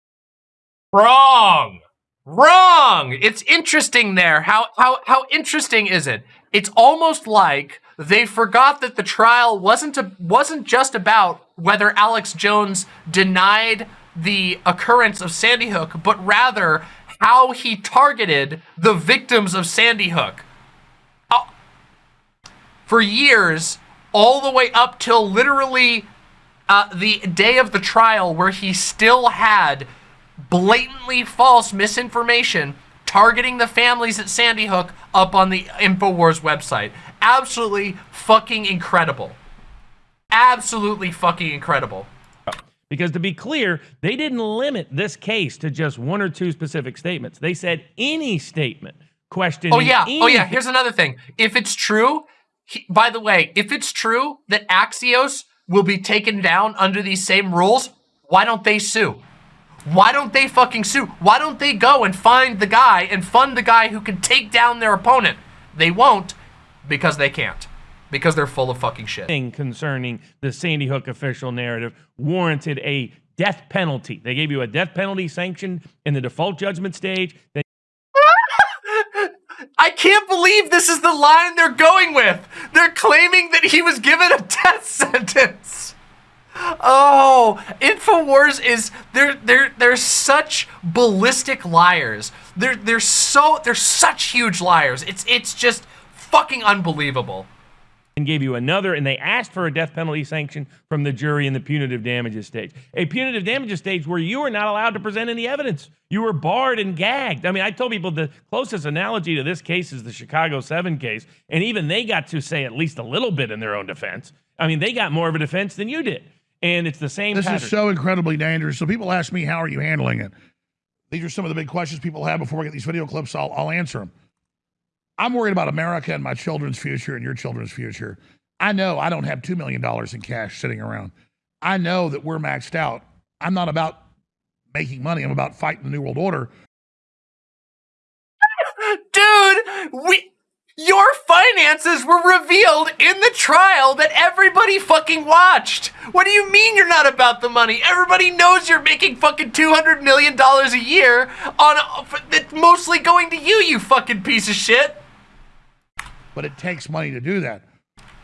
Wrong. Wrong. It's interesting there. How how how interesting is it? It's almost like they forgot that the trial wasn't a, wasn't just about whether Alex Jones denied the occurrence of Sandy Hook, but rather how he targeted the victims of Sandy Hook. For years, all the way up till literally uh, the day of the trial where he still had blatantly false misinformation targeting the families at Sandy Hook up on the InfoWars website. Absolutely fucking incredible. Absolutely fucking incredible. Because to be clear, they didn't limit this case to just one or two specific statements. They said any statement questioning. Oh yeah. Anything. Oh yeah. Here's another thing. If it's true, he, by the way, if it's true that Axios will be taken down under these same rules, why don't they sue? Why don't they fucking sue? Why don't they go and find the guy and fund the guy who can take down their opponent? They won't because they can't because they're full of fucking shit. Concerning the Sandy Hook official narrative warranted a death penalty. They gave you a death penalty sanction in the default judgment stage. I can't believe this is the line they're going with. They're claiming that he was given a death sentence. Oh, Infowars is they're they're they're such ballistic liars. They're they're so they're such huge liars. It's it's just fucking unbelievable and gave you another, and they asked for a death penalty sanction from the jury in the punitive damages stage. A punitive damages stage where you were not allowed to present any evidence. You were barred and gagged. I mean, I told people the closest analogy to this case is the Chicago 7 case, and even they got to say at least a little bit in their own defense. I mean, they got more of a defense than you did. And it's the same This pattern. is so incredibly dangerous. So people ask me, how are you handling it? These are some of the big questions people have before we get these video clips. I'll, I'll answer them. I'm worried about America and my children's future and your children's future. I know I don't have $2 million in cash sitting around. I know that we're maxed out. I'm not about making money. I'm about fighting the New World Order. Dude, we Your finances were revealed in the trial that everybody fucking watched. What do you mean you're not about the money? Everybody knows you're making fucking $200 million a year on that's mostly going to you, you fucking piece of shit. But it takes money to do that.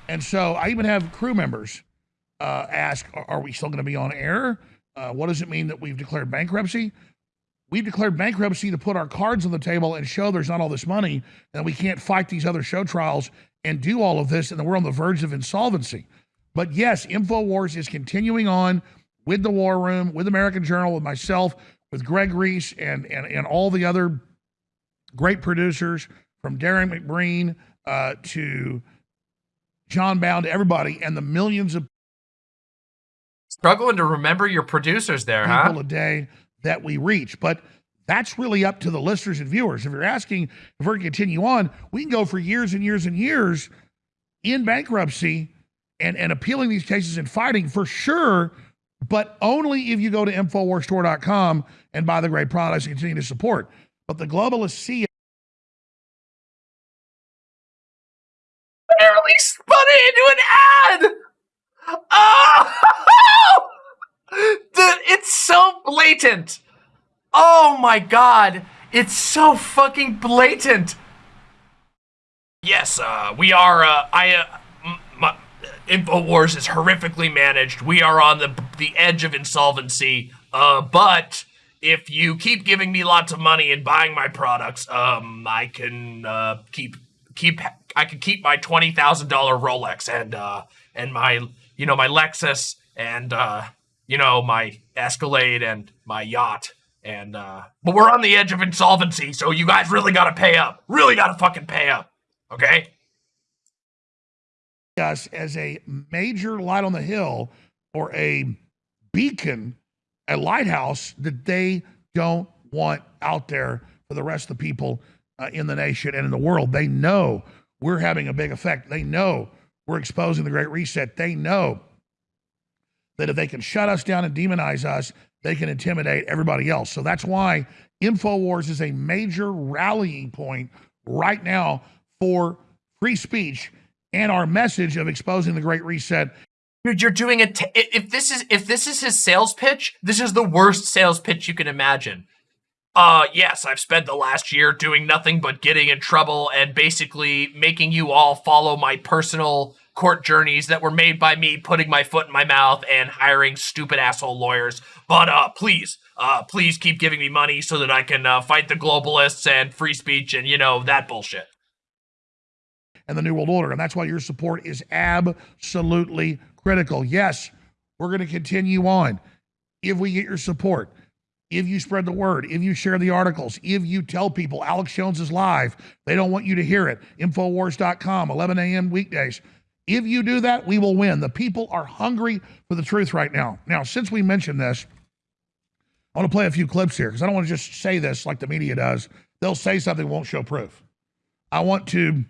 And so I even have crew members uh, ask, are, we still going to be on air? Uh, what does it mean that we've declared bankruptcy? We've declared bankruptcy to put our cards on the table and show there's not all this money and we can't fight these other show trials and do all of this and we're on the verge of insolvency. But yes, InfoWars is continuing on with the War Room, with American Journal, with myself, with Greg Reese and, and, and all the other great producers from Darrin McBreen uh, to Jon Bowne to everybody and the millions of Struggling to remember your producers there, people huh? a day that we reach. But that's really up to the listeners and viewers. If you're asking if we're going to continue on, we can go for years and years and years in bankruptcy and, and appealing these cases and fighting for sure, but only if you go to InfoWarsStore.com and buy the great products and continue to support. But the globalists see spun it into an ad! Oh! Dude, it's so blatant. Oh my god. It's so fucking blatant. Yes, uh, we are, uh, I, uh, my, InfoWars is horrifically managed. We are on the, the edge of insolvency. Uh, but if you keep giving me lots of money and buying my products, um, I can, uh, keep, keep, I can keep my $20,000 Rolex and, uh, and my, you know, my Lexus and, uh, you know, my Escalade and my yacht. And, uh, but we're on the edge of insolvency, so you guys really gotta pay up. Really gotta fucking pay up. Okay? us as a major light on the hill or a beacon, a lighthouse that they don't want out there for the rest of the people uh, in the nation and in the world. They know we're having a big effect. They know we're exposing the Great Reset. They know that if they can shut us down and demonize us, they can intimidate everybody else. So that's why InfoWars is a major rallying point right now for free speech and our message of exposing the Great Reset. Dude, you're doing it. If this is if this is his sales pitch, this is the worst sales pitch you can imagine. Uh, yes, I've spent the last year doing nothing but getting in trouble and basically making you all follow my personal court journeys that were made by me putting my foot in my mouth and hiring stupid asshole lawyers. But uh, please, uh, please keep giving me money so that I can uh, fight the globalists and free speech and you know that bullshit. and the New World Order. And that's why your support is absolutely critical. Yes, we're going to continue on if we get your support. If you spread the word, if you share the articles, if you tell people Alex Jones is live, they don't want you to hear it. Infowars.com, 11 a.m. weekdays. If you do that, we will win. The people are hungry for the truth right now. Now, since we mentioned this, I want to play a few clips here because I don't want to just say this like the media does. They'll say something, won't show proof. I want to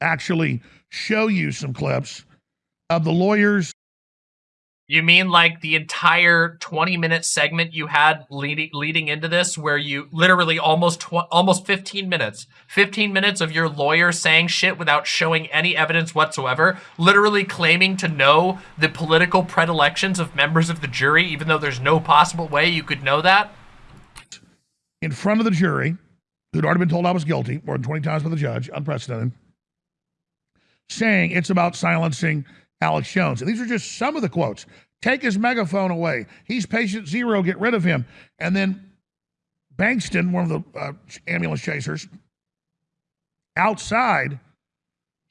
actually show you some clips of the lawyers You mean like the entire 20 minute segment you had leading leading into this where you literally almost almost 15 minutes 15 minutes of your lawyer saying shit without showing any evidence whatsoever literally claiming to know the political predilections of members of the jury even though there's no possible way you could know that? In front of the jury who'd already been told I was guilty more than 20 times by the judge, unprecedented, saying it's about silencing Alex Jones. And these are just some of the quotes. Take his megaphone away. He's patient zero. Get rid of him. And then Bankston, one of the uh, ambulance chasers, outside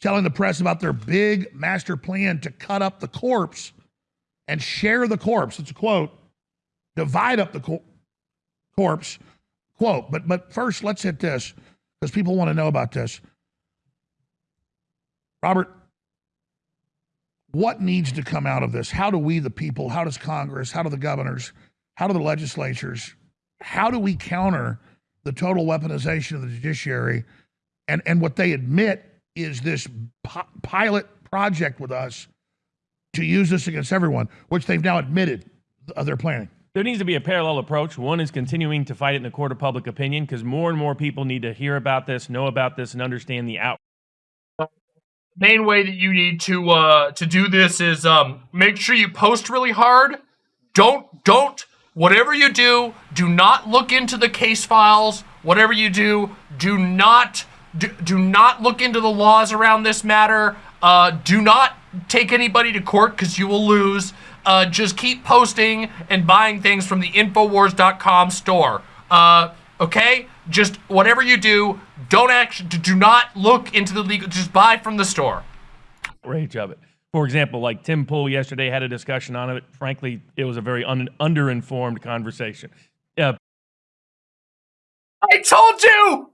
telling the press about their big master plan to cut up the corpse and share the corpse. It's a quote. Divide up the co- corpse. Quote. But but first, let's hit this because people want to know about this. Robert, what needs to come out of this? How do we, the people, how does Congress, how do the governors, how do the legislatures, how do we counter the total weaponization of the judiciary? And, and what they admit is this pi- pilot project with us to use this against everyone, which they've now admitted they're planning. There needs to be a parallel approach. One is continuing to fight it in the court of public opinion because more and more people need to hear about this, know about this, and understand the out. Main way that you need to uh, to do this is um, make sure you post really hard. Don't don't whatever you do, do not look into the case files. Whatever you do, do not do, do not look into the laws around this matter. Uh, do not take anybody to court because you will lose uh, just keep posting and buying things from the Infowars.com store. Uh, okay? Just whatever you do, don't actually do not look into the legal. Just buy from the store. Rage of it. For example, like Tim Pool yesterday had a discussion on it. Frankly, it was a very un- underinformed conversation. Uh, I told you.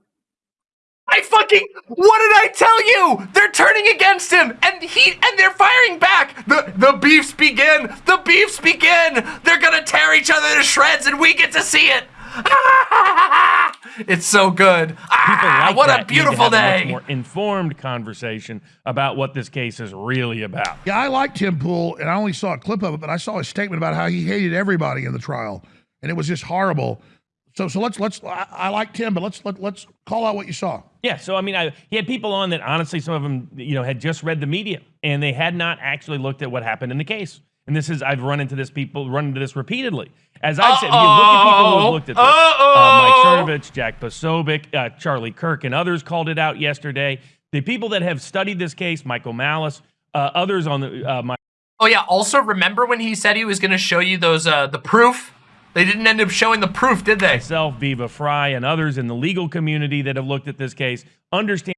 I fucking what did I tell you? They're turning against him and he and they're firing back. The the beefs begin. The beefs begin. They're gonna tear each other to shreds and we get to see it. it's so good. Ah, like what that a beautiful need to have day. A much more informed conversation about what this case is really about. Yeah, I like Tim Pool, and I only saw a clip of it, but I saw a statement about how he hated everybody in the trial, and it was just horrible. So, so let's let's. I, I like Tim, but let's let, let's call out what you saw. Yeah, so I mean, I, he had people on that honestly, some of them, you know, had just read the media and they had not actually looked at what happened in the case. And this is, I've run into this people, run into this repeatedly. As I've said, you look at people who have looked at this, uh, Mike Cernovich, Jack Posobiec, uh, Charlie Kirk, and others called it out yesterday. The people that have studied this case, Michael Malice, uh, others on the, uh, my, Oh yeah. Also, remember when he said he was going to show you those uh, the proof? They didn't end up showing the proof, did they? myself, Viva Frei, and others in the legal community that have looked at this case understand.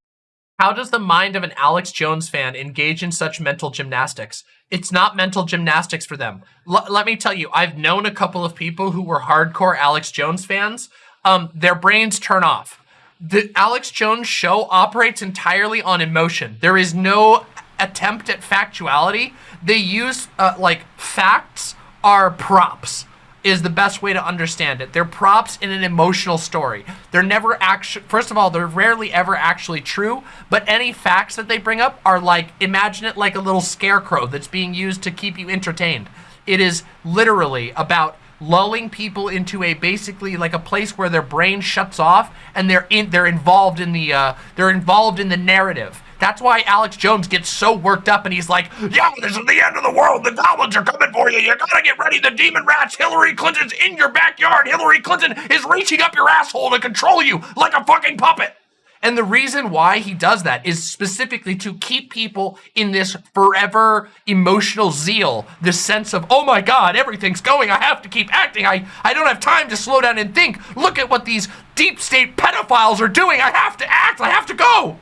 How does the mind of an Alex Jones fan engage in such mental gymnastics? It's not mental gymnastics for them. L let me tell you, I've known a couple of people who were hardcore Alex Jones fans. Um, their brains turn off. The Alex Jones show operates entirely on emotion. There is no attempt at factuality. They use uh, like facts are props is the best way to understand it. They're props in an emotional story. They're never actually, first of all, they're rarely ever actually true, but any facts that they bring up are like, imagine it like a little scarecrow that's being used to keep you entertained. It is literally about lulling people into a basically like a place where their brain shuts off and they're in they're involved in the uh, they're involved in the narrative. That's why Alex Jones gets so worked up and he's like, Yeah, this is the end of the world. The goblins are coming for you. You gotta get ready. The demon rats. Hillary Clinton's in your backyard. Hillary Clinton is reaching up your asshole to control you like a fucking puppet. And the reason why he does that is specifically to keep people in this forever emotional zeal, this sense of, oh my God, everything's going. I have to keep acting. I, I don't have time to slow down and think. Look at what these deep state pedophiles are doing. I have to act. I have to go.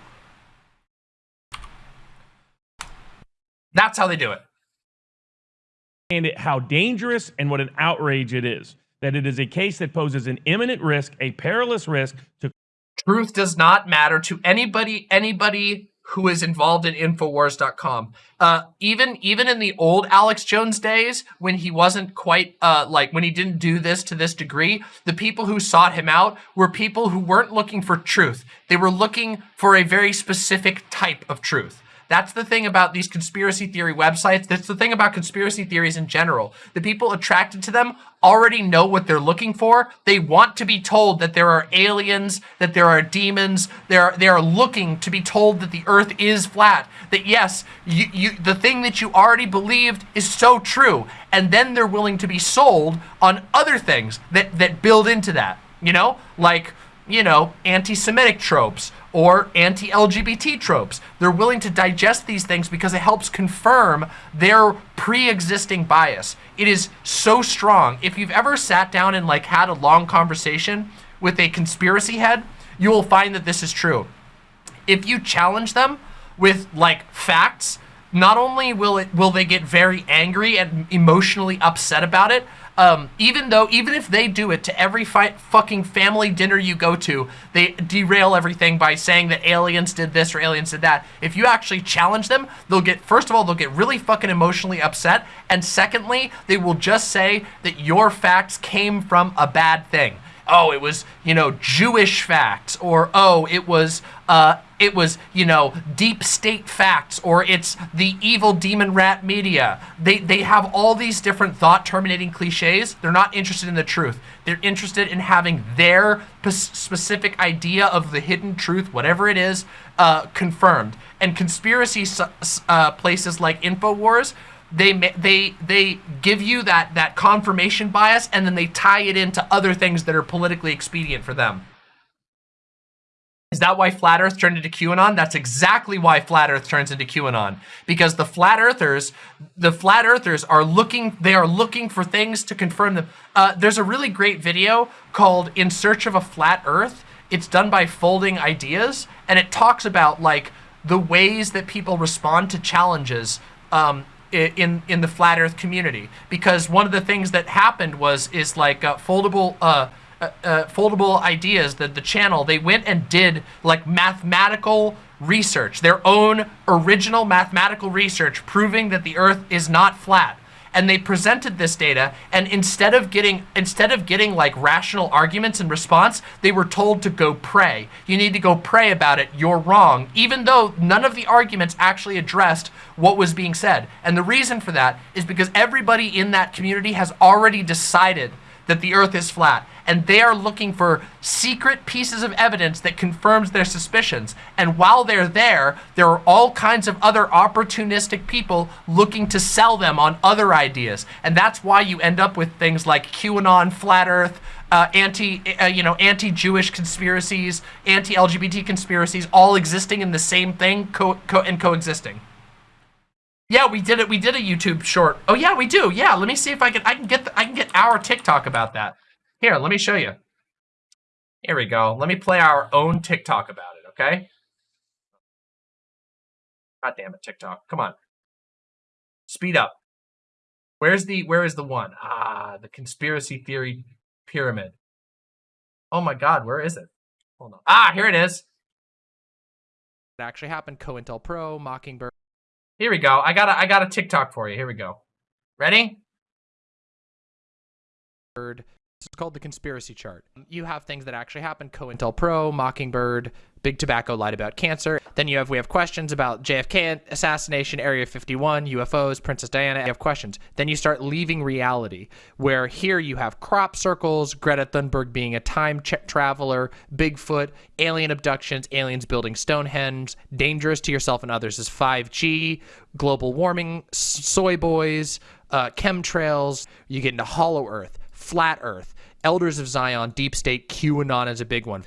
That's how they do it. And it, how dangerous and what an outrage it is. That it is a case that poses an imminent risk, a perilous risk to Truth does not matter to anybody, anybody who is involved in Infowars.com. Uh, even even in the old Alex Jones days, when he wasn't quite uh, like when he didn't do this to this degree, the people who sought him out were people who weren't looking for truth. They were looking for a very specific type of truth. That's the thing about these conspiracy theory websites. That's the thing about conspiracy theories in general. The people attracted to them already know what they're looking for. They want to be told that there are aliens, that there are demons. They're they are looking to be told that the earth is flat. That yes, you, you the thing that you already believed is so true. And then they're willing to be sold on other things that that build into that. You know? Like you know, anti-Semitic tropes or anti-LGBT tropes. They're willing to digest these things because it helps confirm their pre-existing bias. It is so strong. If you've ever sat down and like had a long conversation with a conspiracy head, you will find that this is true. If you challenge them with like facts, not only will it will they get very angry and emotionally upset about it, um, even though even if they do it to every fucking family dinner you go to, they derail everything by saying that aliens did this or aliens did that. If you actually challenge them, they'll get first of all they'll get really fucking emotionally upset, and secondly, they will just say that your facts came from a bad thing. Oh, it was, you know, Jewish facts, or oh, it was uh, it was, you know, deep state facts or it's the evil demon rat media. They they have all these different thought terminating cliches. They're not interested in the truth. They're interested in having their specific idea of the hidden truth, whatever it is, uh, confirmed. And conspiracy uh, places like Infowars they they they give you that that confirmation bias and then they tie it into other things that are politically expedient for them. Is that why Flat Earth turned into QAnon? That's exactly why Flat Earth turns into QAnon. Because the Flat Earthers, the Flat Earthers are looking, they are looking for things to confirm them. Uh, there's a really great video called In Search of a Flat Earth. It's done by Folding Ideas, and it talks about like the ways that people respond to challenges um, in in the flat Earth community. Because one of the things that happened was is like uh, foldable. Uh, uh, uh, foldable ideas the the channel they went and did like mathematical research their own original mathematical research proving that the earth is not flat. And they presented this data and instead of getting instead of getting like rational arguments in response they were told to go pray. You need to go pray about it. You're wrong. Even though none of the arguments actually addressed what was being said. And the reason for that is because everybody in that community has already decided that the earth is flat and they are looking for secret pieces of evidence that confirms their suspicions. And while they're there, there are all kinds of other opportunistic people looking to sell them on other ideas. And that's why you end up with things like QAnon, flat earth, uh, anti, uh, you know, anti-Jewish conspiracies, anti-LGBT conspiracies, all existing in the same thing co co and coexisting. Yeah, we did it. We did a YouTube short. Oh yeah, we do. Yeah, let me see if I can. I can get. The, I can get our TikTok about that. Here, let me show you. Here we go. Let me play our own TikTok about it, okay? God damn it, TikTok. Come on. Speed up. Where's the where is the one? Ah, the conspiracy theory pyramid. Oh my god, where is it? Hold on. Ah, here it is. It actually happened. COINTELPRO, Mockingbird. Here we go. I got a I got a TikTok for you. Here we go. Ready? It's called the conspiracy chart. You have things that actually happen, COINTELPRO, Mockingbird, Big Tobacco lied about cancer. Then you have, we have questions about JFK assassination, Area 51, UFOs, Princess Diana. You have questions. Then you start leaving reality, where here you have crop circles, Greta Thunberg being a time traveler, Bigfoot, alien abductions, aliens building Stonehenge, dangerous to yourself and others is 5G, global warming, soy boys, uh, chemtrails. You get into Hollow Earth flat earth, elders of Zion, deep state, QAnon is a big one.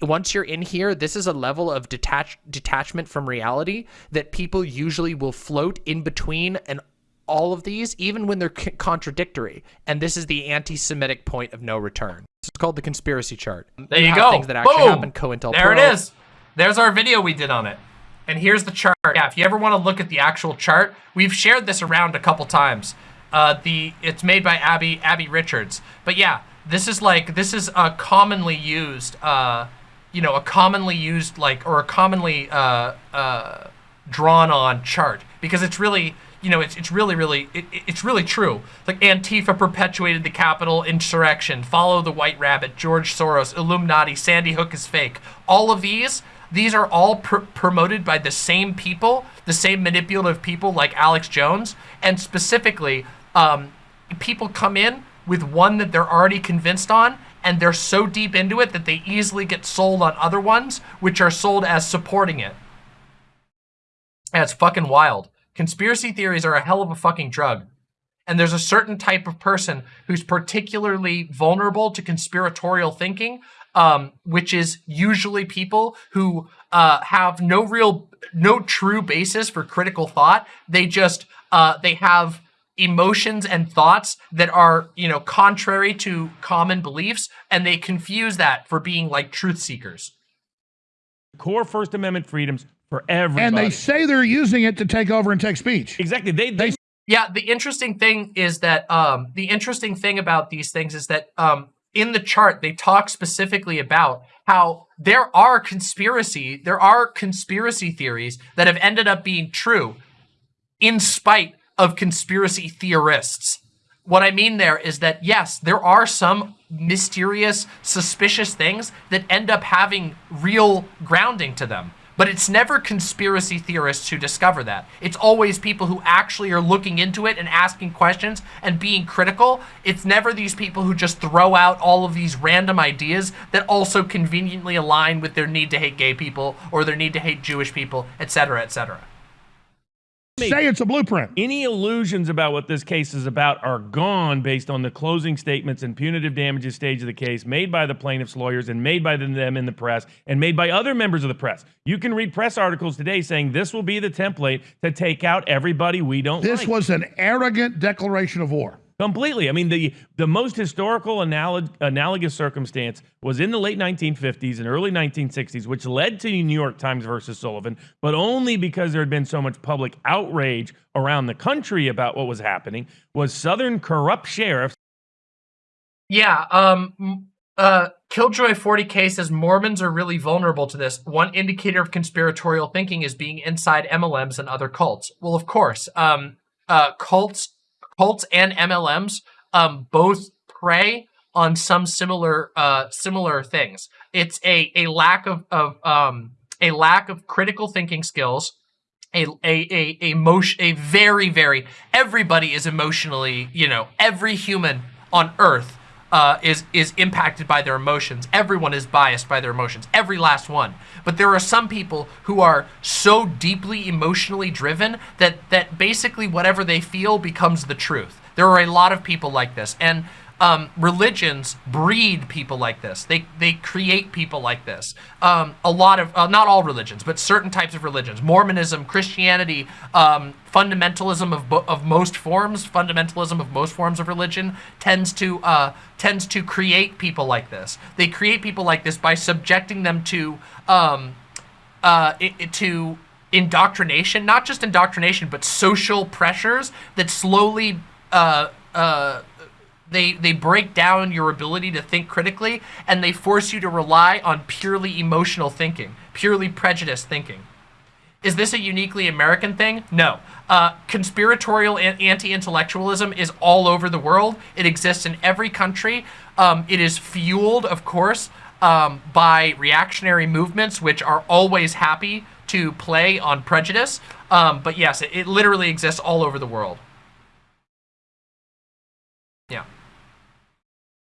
Once you're in here, this is a level of detach detachment from reality that people usually will float in between and all of these, even when they're contradictory. And this is the anti-Semitic point of no return. It's called the conspiracy chart. There you, you go. Things that actually Boom. happen. COINTELPRO. There it is. There's our video we did on it. And here's the chart. Yeah, if you ever want to look at the actual chart, we've shared this around a couple times. Uh, the it's made by Abby Abby Richards. But yeah, this is like this is a commonly used, uh, you know, a commonly used like or a commonly uh, uh, drawn on chart because it's really you know, it's, it's really, really, it, it's really true. Like Antifa perpetuated the Capitol insurrection, follow the white rabbit, George Soros, Illuminati, Sandy Hook is fake. All of these, these are all pr promoted by the same people, the same manipulative people like Alex Jones, and specifically um, people come in with one that they're already convinced on and they're so deep into it that they easily get sold on other ones which are sold as supporting it. That's fucking wild. Conspiracy theories are a hell of a fucking drug. And there's a certain type of person who's particularly vulnerable to conspiratorial thinking, um, which is usually people who uh, have no real, no true basis for critical thought. They just, uh, they have emotions and thoughts that are, you know, contrary to common beliefs, and they confuse that for being like truth seekers. Core First Amendment freedoms for everybody. And they say they're using it to take over and take speech. Exactly. They, they, yeah, the interesting thing is that um, the interesting thing about these things is that um, in the chart they talk specifically about how there are conspiracy, there are conspiracy theories that have ended up being true in spite of conspiracy theorists. What I mean there is that, yes, there are some mysterious, suspicious things that end up having real grounding to them. But it's never conspiracy theorists who discover that. It's always people who actually are looking into it and asking questions and being critical. It's never these people who just throw out all of these random ideas that also conveniently align with their need to hate gay people or their need to hate Jewish people, etc., etc. Say it's a blueprint. Any illusions about what this case is about are gone based on the closing statements and punitive damages stage of the case made by the plaintiff's lawyers and made by them in the press and made by other members of the press. You can read press articles today saying this will be the template to take out everybody we don't This like. was an arrogant declaration of war. Completely. I mean, the the most historical analog, analogous circumstance was in the late 1950s and early 1960s, which led to New York Times versus Sullivan, but only because there had been so much public outrage around the country about what was happening. Was Southern corrupt sheriffs Yeah, um, uh, Killjoy 40K says Mormons are really vulnerable to this. One indicator of conspiratorial thinking is being inside MLMs and other cults. Well, of course, um, uh, cults cults and MLMs um, both prey on some similar uh, similar things. It's a a lack of of um, a lack of critical thinking skills. A, a, a, a, motion, a very, very, everybody is emotionally, you know, every human on earth uh, is is impacted by their emotions. Everyone is biased by their emotions. Every last one. But there are some people who are so deeply emotionally driven that that basically whatever they feel becomes the truth. There are a lot of people like this, and um, religions breed people like this. They they create people like this. Um, a lot of uh, not all religions, but certain types of religions, Mormonism, Christianity, um, fundamentalism of of most forms, fundamentalism of most forms of religion tends to uh, tends to create people like this. They create people like this by subjecting them to um, uh, to indoctrination, not just indoctrination, but social pressures that slowly uh, uh, they they break down your ability to think critically and they force you to rely on purely emotional thinking, purely prejudiced thinking. Is this a uniquely American thing? No. Uh, conspiratorial anti-intellectualism is all over the world. It exists in every country. Um, it is fueled, of course, um, by reactionary movements, which are always happy to play on prejudice. Um, but yes, it, it literally exists all over the world. Yeah.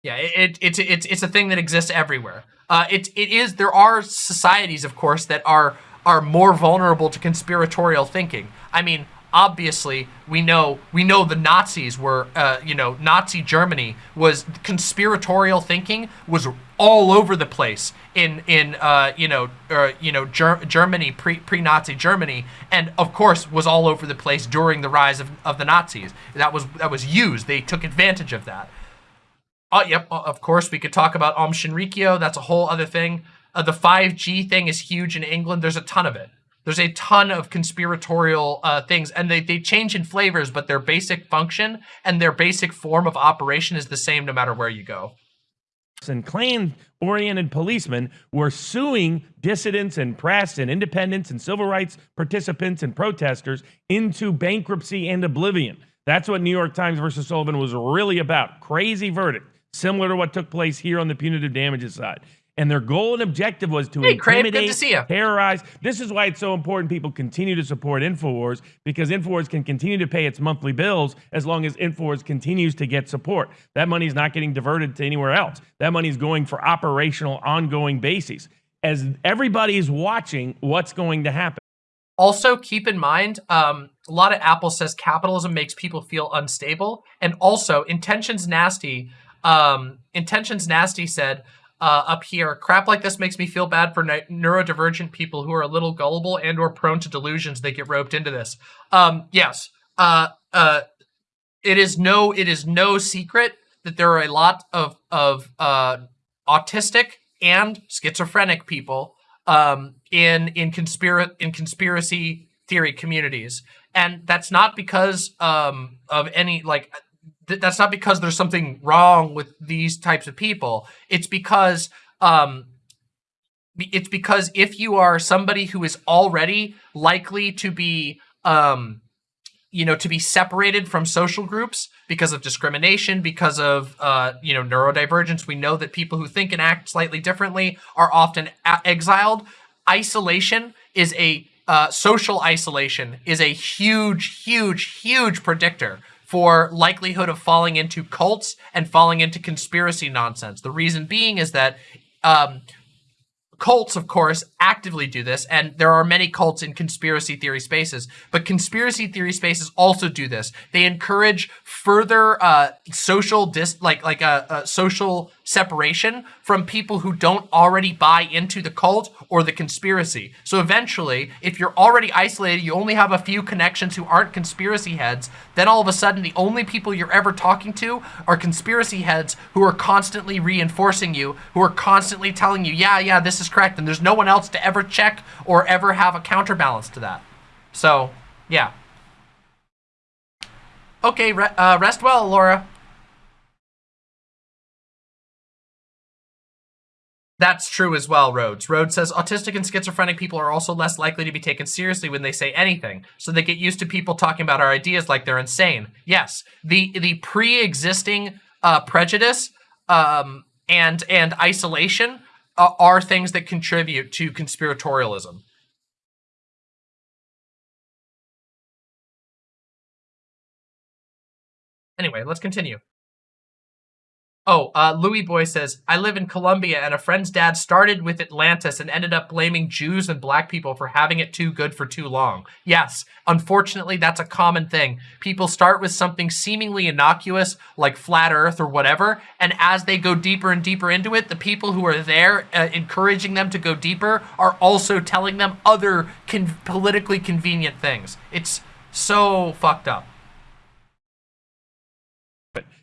Yeah, it, it, it's it's it's a thing that exists everywhere. Uh, it it is there are societies, of course, that are are more vulnerable to conspiratorial thinking. I mean, obviously, we know we know the Nazis were, uh, you know, Nazi Germany was conspiratorial thinking was all over the place in in uh, you know uh, you know Ger Germany pre pre Nazi Germany, and of course was all over the place during the rise of, of the Nazis. That was that was used. They took advantage of that. Oh, yep. Of course, we could talk about Aum Shinrikyo. That's a whole other thing. Uh, the 5G thing is huge in England. There's a ton of it. There's a ton of conspiratorial uh, things, and they, they change in flavors, but their basic function and their basic form of operation is the same no matter where you go. And Klan-oriented policemen were suing dissidents and press and independents and civil rights participants and protesters into bankruptcy and oblivion. That's what New York Times versus Sullivan was really about. Crazy verdict similar to what took place here on the punitive damages side. And their goal and objective was to hey, intimidate, good to see you. terrorize. This is why it's so important people continue to support InfoWars because InfoWars can continue to pay its monthly bills as long as InfoWars continues to get support. That money is not getting diverted to anywhere else. That money is going for operational, ongoing bases. As everybody is watching what's going to happen. Also, keep in mind, um, a lot of Apple says capitalism makes people feel unstable. And also, Intentions Nasty, um, Intentions Nasty said, uh, up here, crap like this makes me feel bad for neurodivergent people who are a little gullible and or prone to delusions. They get roped into this. Um, yes, uh, uh, it is no, it is no secret that there are a lot of of uh, autistic and schizophrenic people um, in in conspiracy in conspiracy theory communities, and that's not because um, of any like th that's not because there's something wrong with these types of people. It's because um, it's because if you are somebody who is already likely to be um, you know, to be separated from social groups because of discrimination, because of, uh, you know, neurodivergence. We know that people who think and act slightly differently are often exiled. isolation is a uh, social isolation is a huge, huge, huge predictor for likelihood of falling into cults and falling into conspiracy nonsense. The reason being is that um, cults, of course, actively do this, and there are many cults in conspiracy theory spaces, but conspiracy theory spaces also do this. They encourage further uh, social dis like like a, a social separation from people who don't already buy into the cult or the conspiracy. So eventually, if you're already isolated, you only have a few connections who aren't conspiracy heads, then all of a sudden the only people you're ever talking to are conspiracy heads who are constantly reinforcing you, who are constantly telling you, yeah, yeah, this is correct, and there's no one else to ever check or ever have a counterbalance to that. So, yeah. Okay, re uh, rest well, Laura. That's true as well, Rhodes. Rhodes says autistic and schizophrenic people are also less likely to be taken seriously when they say anything, so they get used to people talking about our ideas like they're insane. Yes, the the pre-existing uh, prejudice um, and and isolation uh, are things that contribute to conspiratorialism. Anyway, let's continue. Oh, uh, Louis Boy says, I live in Colombia and a friend's dad started with Atlantis and ended up blaming Jews and black people for having it too good for too long. Yes, unfortunately, that's a common thing. People start with something seemingly innocuous, like flat earth or whatever, and as they go deeper and deeper into it, the people who are there uh, encouraging them to go deeper are also telling them other con politically convenient things. It's so fucked up.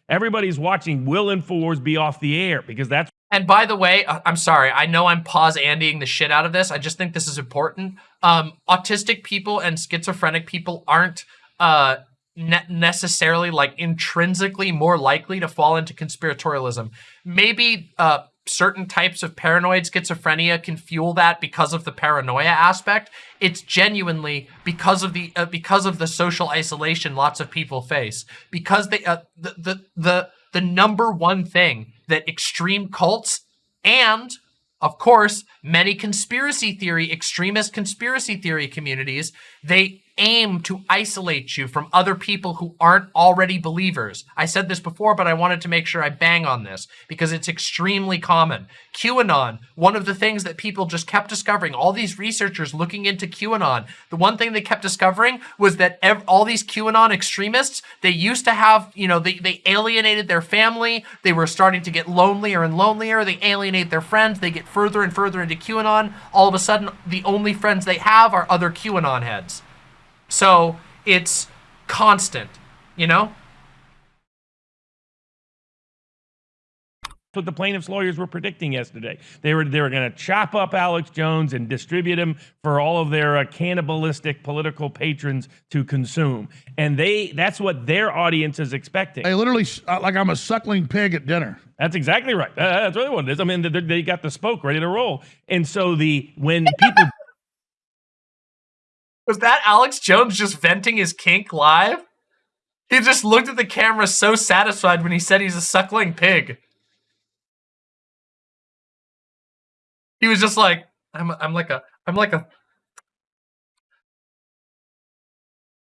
Everybody's watching Will Infowars be off the air because that's and by the way, uh, I'm sorry, I know I'm pause Andying the shit out of this. I just think this is important. Um, autistic people and schizophrenic people aren't uh, ne necessarily like intrinsically more likely to fall into conspiratorialism. Maybe uh, certain types of paranoid schizophrenia can fuel that because of the paranoia aspect. It's genuinely because of the uh, because of the social isolation lots of people face. Because they uh, the, the the the number one thing that extreme cults and of course many conspiracy theory extremist conspiracy theory communities they aim to isolate you from other people who aren't already believers. I said this before, but I wanted to make sure I bang on this because it's extremely common. QAnon, one of the things that people just kept discovering, all these researchers looking into QAnon, the one thing they kept discovering was that all these QAnon extremists, they used to have, you know, they, they alienated their family, they were starting to get lonelier and lonelier, they alienate their friends, they get further and further into QAnon, all of a sudden the only friends they have are other QAnon heads. So it's constant, you know? what the plaintiffs' lawyers were predicting yesterday. They were they were going to chop up Alex Jones and distribute him for all of their uh, cannibalistic political patrons to consume, and they that's what their audience is expecting. They literally uh, like I'm a suckling pig at dinner. That's exactly right. Uh, that's really what it is. I mean, they, they got the spoke ready to roll, and so the when people. Was that Alex Jones just venting his kink live? He just looked at the camera so satisfied when he said he's a suckling pig. He was just like, I'm, I'm like a, I'm like a.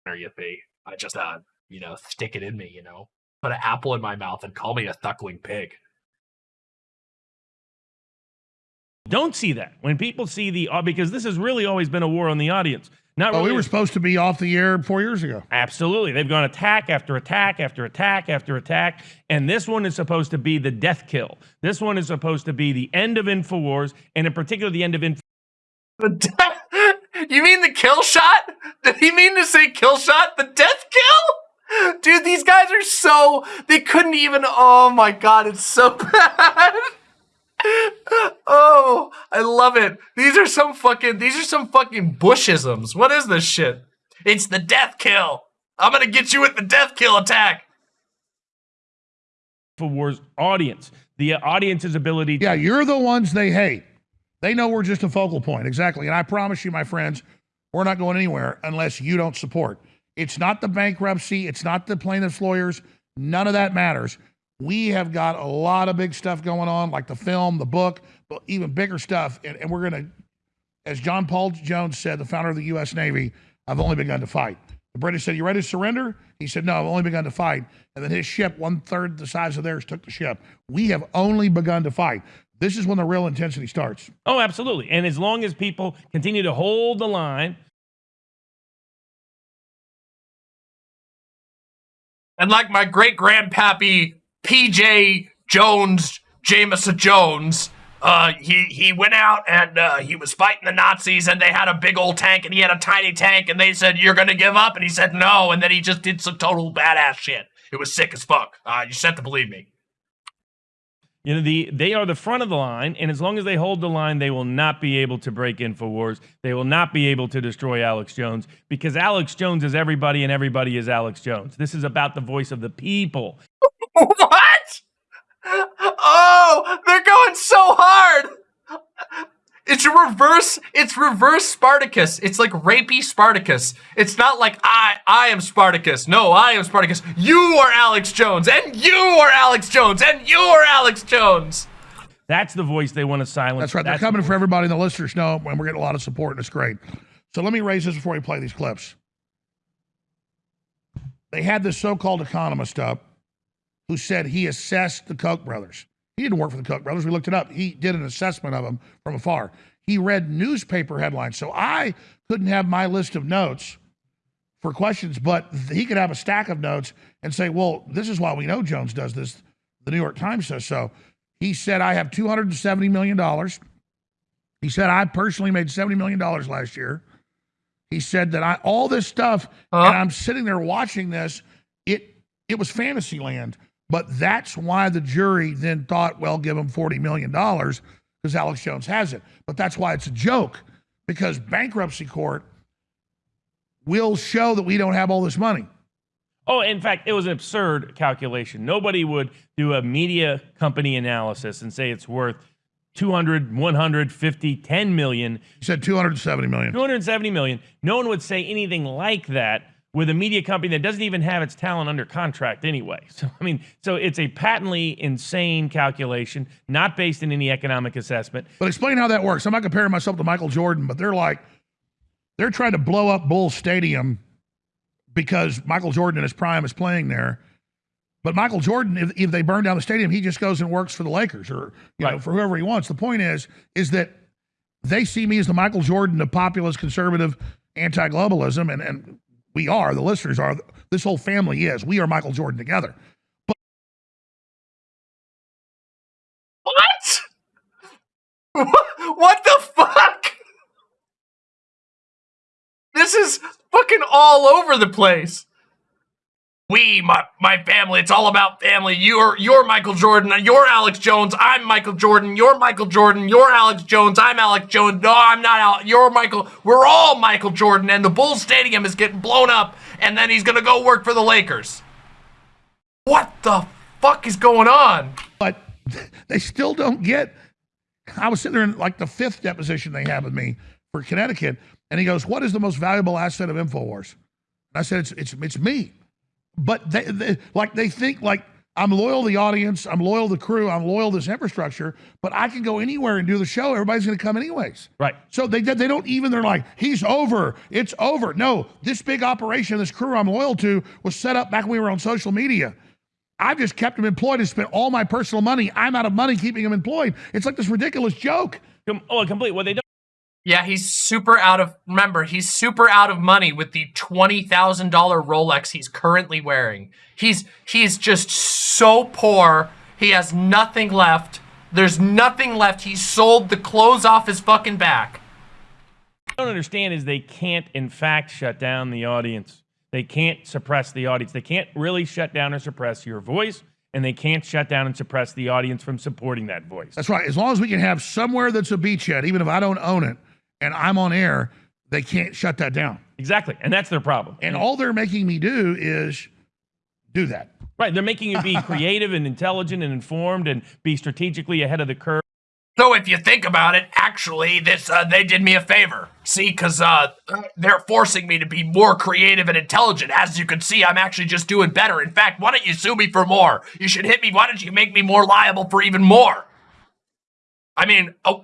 You be? I just, uh, you know, stick it in me, you know, put an apple in my mouth and call me a suckling pig. Don't see that when people see the uh, because this has really always been a war on the audience. Not oh, really. we were supposed to be off the air four years ago. Absolutely. They've gone attack after attack after attack after attack. And this one is supposed to be the death kill. This one is supposed to be the end of InfoWars, and in particular, the end of Info. The death? You mean the kill shot? Did he mean to say kill shot? The death kill? Dude, these guys are so. They couldn't even. Oh my god, it's so bad oh, I love it. These are some fucking these are some fucking bushisms. What is this shit? It's the death kill. I'm gonna get you with the death kill attack. For Wars audience, the audience's ability. yeah, you're the ones they hate. They know we're just a focal point, exactly. And I promise you, my friends, we're not going anywhere unless you don't support. It's not the bankruptcy. It's not the plaintiff's lawyers. None of that matters. We have got a lot of big stuff going on, like the film, the book, but even bigger stuff. And, and we're going to as John Paul Jones said, the founder of the U.S. Navy, I've only begun to fight. The British said, You ready to surrender? He said, No, I've only begun to fight. And then his ship, one third the size of theirs, took the ship. We have only begun to fight. This is when the real intensity starts. Oh, absolutely. And as long as people continue to hold the line, And like my great grandpappy PJ Jones, Jameson Jones, uh, he he went out and uh, he was fighting the Nazis, and they had a big old tank, and he had a tiny tank, and they said, "You're gonna give up," and he said, "No," and then he just did some total badass shit. It was sick as fuck. Uh, you just have to believe me. You know, the they are the front of the line, and as long as they hold the line, they will not be able to break InfoWars. They will not be able to destroy Alex Jones because Alex Jones is everybody and everybody is Alex Jones. This is about the voice of the people. what? Oh, they're going so hard. It's a reverse. It's reverse Spartacus. It's like rapey Spartacus. It's not like I I am Spartacus. No, I am Spartacus. You are Alex Jones, and you are Alex Jones, and you are Alex Jones. That's the voice they want to silence. That's right. They're That's the coming voice. for everybody. In the listeners know, and we're getting a lot of support, and it's great. So let me raise this before we play these clips. They had this so-called economist up who said he assessed the Koch brothers. He didn't work for the Koch brothers. We looked it up. He did an assessment of them from afar. He read newspaper headlines. So I couldn't have my list of notes for questions, but he could have a stack of notes and say, well, this is why we know Jones does this. The New York Times says so. He said, I have $270 million. He said, I personally made $70 million last year. He said that I all this stuff, Huh? and I'm sitting there watching this. It it was fantasy land, but that's why the jury then thought, well, give him $40 million because Alex Jones has it. But that's why it's a joke because bankruptcy court will show that we don't have all this money. Oh, in fact, it was an absurd calculation. Nobody would do a media company analysis and say it's worth 200, 150, 10 million, He said 270 million. 270 million. No one would say anything like that with a media company that doesn't even have its talent under contract anyway. So, I mean, so it's a patently insane calculation, not based in any economic assessment. But explain how that works. I'm not comparing myself to Michael Jordan, but they're like, they're trying to blow up Bull Stadium because Michael Jordan in his prime is playing there. But Michael Jordan, if, if they burn down the stadium, he just goes and works for the Lakers or you know for whoever he wants. The point is, is that they see me as the Michael Jordan of populist, conservative, anti-globalism, and and we are the listeners are. This whole family is. We are Michael Jordan together. But What? what the fuck? This is fucking all over the place. We, my my family, it's all about family. You're you're Michael Jordan, you're Alex Jones, I'm Michael Jordan, you're Michael Jordan, you're Alex Jones, I'm Alex Jones. No, I'm not Al. You're Michael. We're all Michael Jordan, and the Bulls Stadium is getting blown up, and then he's gonna go work for the Lakers. What the fuck is going on? but they still don't get. I was sitting there in like the fifth deposition they have with me for Connecticut, and he goes, "What is the most valuable asset of Infowars?" And I said, "It's it's it's me." But they, they like they think like I'm loyal to the audience, I'm loyal to the crew, I'm loyal to this infrastructure, but I can go anywhere and do the show. Everybody's going to come anyways. Right. So they they don't even. They're like, he's over. It's over. No, this big operation, this crew I'm loyal to, was set up back when we were on social media. I've just kept him employed and spent all my personal money. I'm out of money keeping him employed. It's like this ridiculous joke. Oh, complete. Well, they don't. Yeah, he's super out of. Remember, he's super out of money with the twenty thousand dollar Rolex he's currently wearing. He's he's just so poor. He has nothing left. There's nothing left. He sold the clothes off his fucking back. What I don't understand is they can't, in fact, shut down the audience. They can't suppress the audience. They can't really shut down or suppress your voice, and they can't shut down and suppress the audience from supporting that voice. That's right. As long as we can have somewhere that's a beachhead, even if I don't own it and I'm on air, they can't shut that down. Exactly, and that's their problem. And all they're making me do is do that. right, they're making you be creative and intelligent and informed and be strategically ahead of the curve. So if you think about it, actually, this uh, they did me a favor. See, because uh, they're forcing me to be more creative and intelligent. As you can see, I'm actually just doing better. In fact, why don't you sue me for more? You should hit me. Why don't you make me more liable for even more? I mean, uh,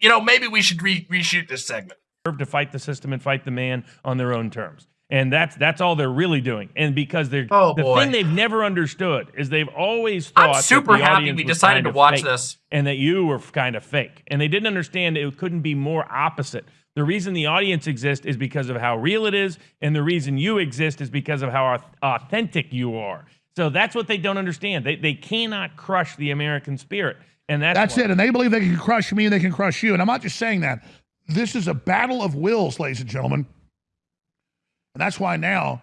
you know, maybe we should re- reshoot this segment. to fight the system and fight the man on their own terms. And that's that's all they're really doing. And because they're Oh, the boy. thing they've never understood is they've always thought I'm that super happy we decided kind to watch this. and that you were kind of fake. And they didn't understand it couldn't be more opposite. The reason the audience exists is because of how real it is, and the reason you exist is because of how authentic you are. So that's what they don't understand. They they cannot crush the American spirit. And that's That's why- it. And they believe they can crush me and they can crush you. And I'm not just saying that. This is a battle of wills, ladies and gentlemen. And that's why now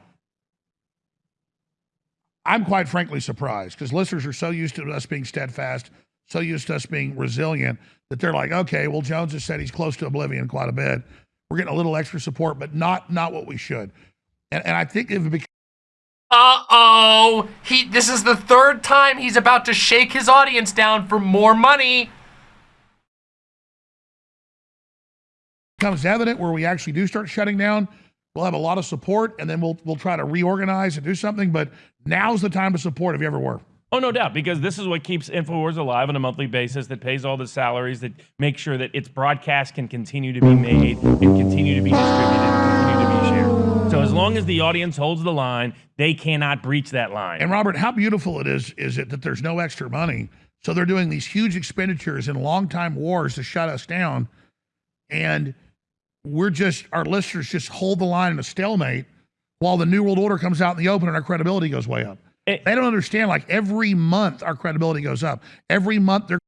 I'm quite frankly surprised because listeners are so used to us being steadfast, so used to us being resilient that they're like, okay, well, Jones has said he's close to oblivion quite a bit. We're getting a little extra support, but not not what we should. And, and I think if it becomes Uh oh. He this is the third time he's about to shake his audience down for more money. becomes evident where we actually do start shutting down, we'll have a lot of support and then we'll we'll try to reorganize and do something. But now's the time to support if you ever were. Oh, no doubt, because this is what keeps InfoWars alive on a monthly basis, that pays all the salaries, that makes sure that its broadcast can continue to be made and continue to be distributed So as long as the audience holds the line, they cannot breach that line. And Robert, how beautiful it is is it that there's no extra money. So they're doing these huge expenditures in long time wars to shut us down. And we're just our listeners just hold the line in a stalemate while the New World Order comes out in the open and our credibility goes way up. It- they don't understand like every month our credibility goes up. Every month they're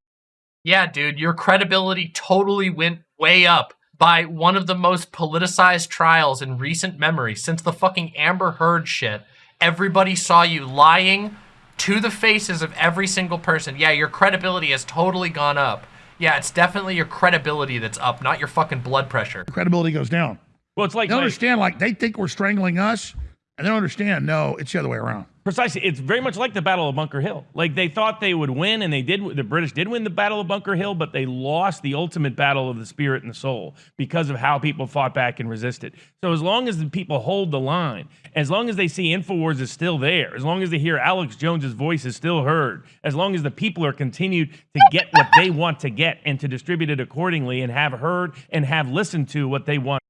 Yeah, dude, your credibility totally went way up by one of the most politicized trials in recent memory since the fucking Amber Heard shit. Everybody saw you lying to the faces of every single person. Yeah, your credibility has totally gone up. Yeah, it's definitely your credibility that's up, not your fucking blood pressure. credibility goes down. well, it's like, They like- understand like they think we're strangling us and they don't understand no, it's the other way around. Precisely. It's very much like the Battle of Bunker Hill. Like they thought they would win, and they did. The British did win the Battle of Bunker Hill, but they lost the ultimate battle of the spirit and the soul because of how people fought back and resisted. So as long as the people hold the line, as long as they see Infowars is still there, as long as they hear Alex Jones's voice is still heard, as long as the people are continued to get what they want to get and to distribute it accordingly and have heard and have listened to what they want.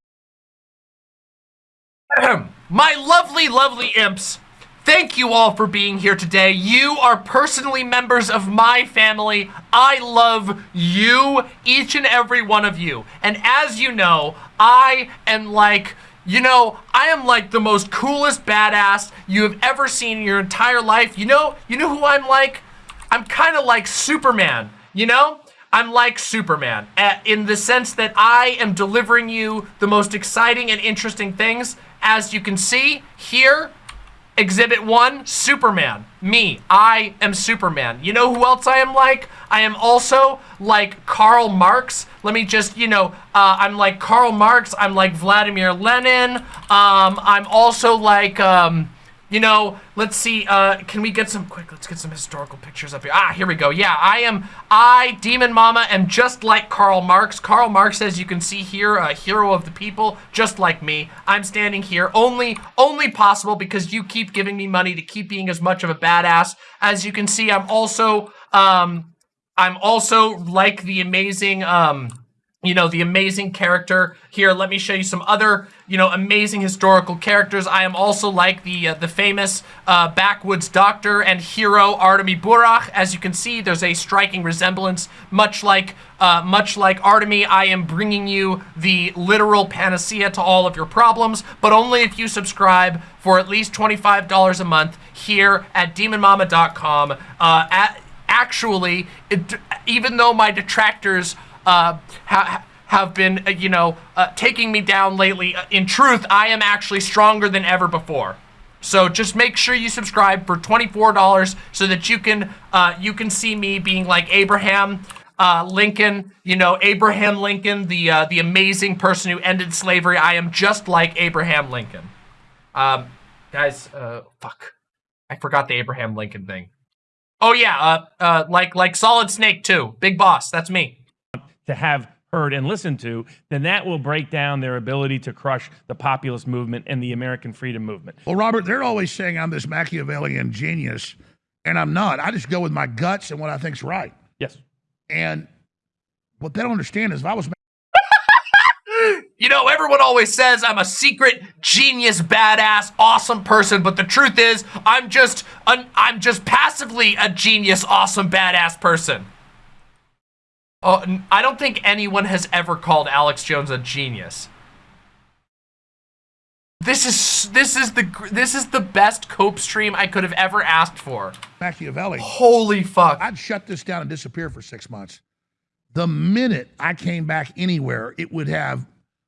My lovely, lovely imps, thank you all for being here today. You are personally members of my family. I love you, each and every one of you. And as you know, I am like, you know, I am like the most coolest badass you have ever seen in your entire life. You know, you know who I'm like? I'm kind of like Superman, you know? I'm like Superman uh, in the sense that I am delivering you the most exciting and interesting things. As you can see here, Exhibit 1, Superman. Me. I am Superman. You know who else I am like? I am also like Karl Marx. Let me just, you know, uh, I'm like Karl Marx. I'm like Vladimir Lenin. Um, I'm also like, um, you know, let's see, uh, can we get some, quick, let's get some historical pictures up here. Ah, here we go. Yeah, I am, I, Demon Mama, am just like Karl Marx. Karl Marx, as you can see here, a hero of the people, just like me. I'm standing here only, only possible because you keep giving me money to keep being as much of a badass. As you can see, I'm also, um, I'm also like the amazing, um, you know, the amazing character here. Let me show you some other, you know, amazing historical characters. I am also like the uh, the famous uh, backwoods doctor and hero Artemy Burakh. As you can see, there's a striking resemblance, much like uh, much like Artemi. I am bringing you the literal panacea to all of your problems, but only if you subscribe for at least $25 a month here at DemonMama.com. Uh, at, actually, it, even though my detractors uh, ha- have been, uh, you know, uh, taking me down lately. Uh, in truth, I am actually stronger than ever before. So just make sure you subscribe for twenty-four dollars so that you can uh, you can see me being like Abraham uh, Lincoln. You know, Abraham Lincoln, the uh, the amazing person who ended slavery. I am just like Abraham Lincoln. Um, guys, fuck, I forgot the Abraham Lincoln thing. Oh yeah, like like Solid Snake too. Big Boss, that's me. to have heard and listened to, then that will break down their ability to crush the populist movement and the American freedom movement. Well, Robert, they're always saying I'm this Machiavellian genius, and I'm not. I just go with my guts and what I think's right. Yes. And What they don't understand is if I was You know, everyone always says I'm a secret genius, badass, awesome person, but the truth is, I'm just an, I'm just passively a genius, awesome, badass person. Oh, n- I don't think anyone has ever called Alex Jones a genius. This is this is the this is the best cope stream I could have ever asked for. Machiavelli, Holy fuck! I'd shut this down and disappear for six months. The minute I came back anywhere, it would have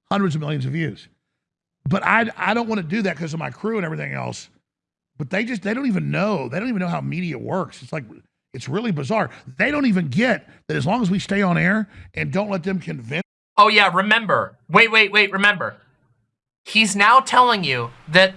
hundreds of millions of views. But I, I don't want to do that because of my crew and everything else. But they just, they don't even know. They don't even know how media works. It's like, it's really bizarre. They don't even get that as long as we stay on air and don't let them convince Oh yeah, remember. Wait, wait, wait, remember. He's now telling you that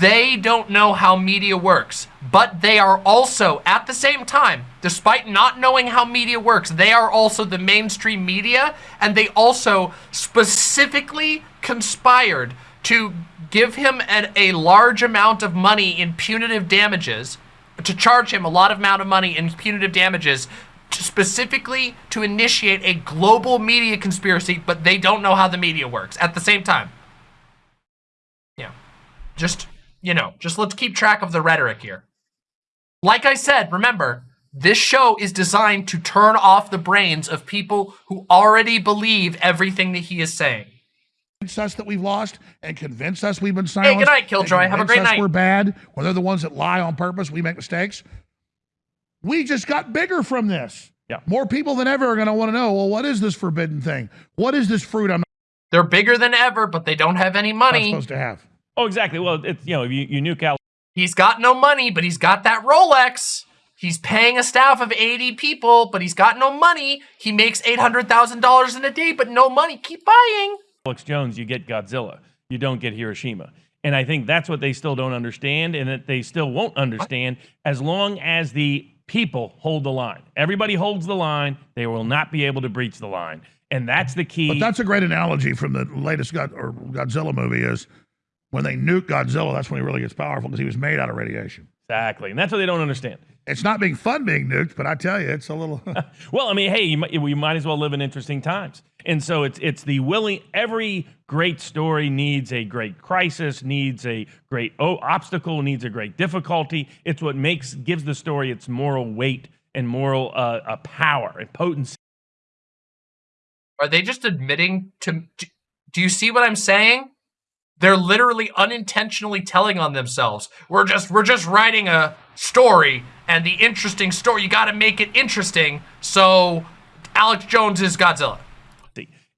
they don't know how media works, but they are also, at the same time, despite not knowing how media works, they are also the mainstream media, and they also specifically conspired to give him an, a large amount of money in punitive damages, to charge him a lot of amount of money in punitive damages, to specifically to initiate a global media conspiracy, but they don't know how the media works at the same time. Yeah. Just, you know, just let's keep track of the rhetoric here. Like I said, remember, this show is designed to turn off the brains of people who already believe everything that he is saying. Us that we've lost and convince us we've been silenced. Hey, good night, and Killjoy. Have a great us night. We're bad when they're the ones that lie on purpose. We make mistakes. We just got bigger from this. Yeah. More people than ever are going to want to know. Well, what is this forbidden thing? What is this fruit I'm They're bigger than ever, but they don't have any not money. supposed to have? Oh, exactly. Well, it's you know, you, you nuke out He's got no money, but he's got that Rolex. He's paying a staff of 80 people, but he's got no money. He makes $800,000 in a day, but no money. Keep buying. Alex Jones, you get Godzilla. You don't get Hiroshima. And I think that's what they still don't understand, and that they still won't understand as long as the people hold the line. Everybody holds the line, they will not be able to breach the line. And that's the key. But that's a great analogy from the latest God, or Godzilla movie is when they nuke Godzilla, that's when he really gets powerful because he was made out of radiation. exactly. And that's what they don't understand. It's not being fun being nuked, but I tell you, it's a little. Well, I mean, hey, you might, we might as well live in interesting times. And so it's it's the willing. Every great story needs a great crisis, needs a great obstacle, needs a great difficulty. It's what makes gives the story its moral weight and moral uh, uh, power and potency. Are they just admitting to. Do, do you see what I'm saying? They're literally unintentionally telling on themselves. We're just we're just writing a story and the interesting story you got to make it interesting. So Alex Jones is Godzilla.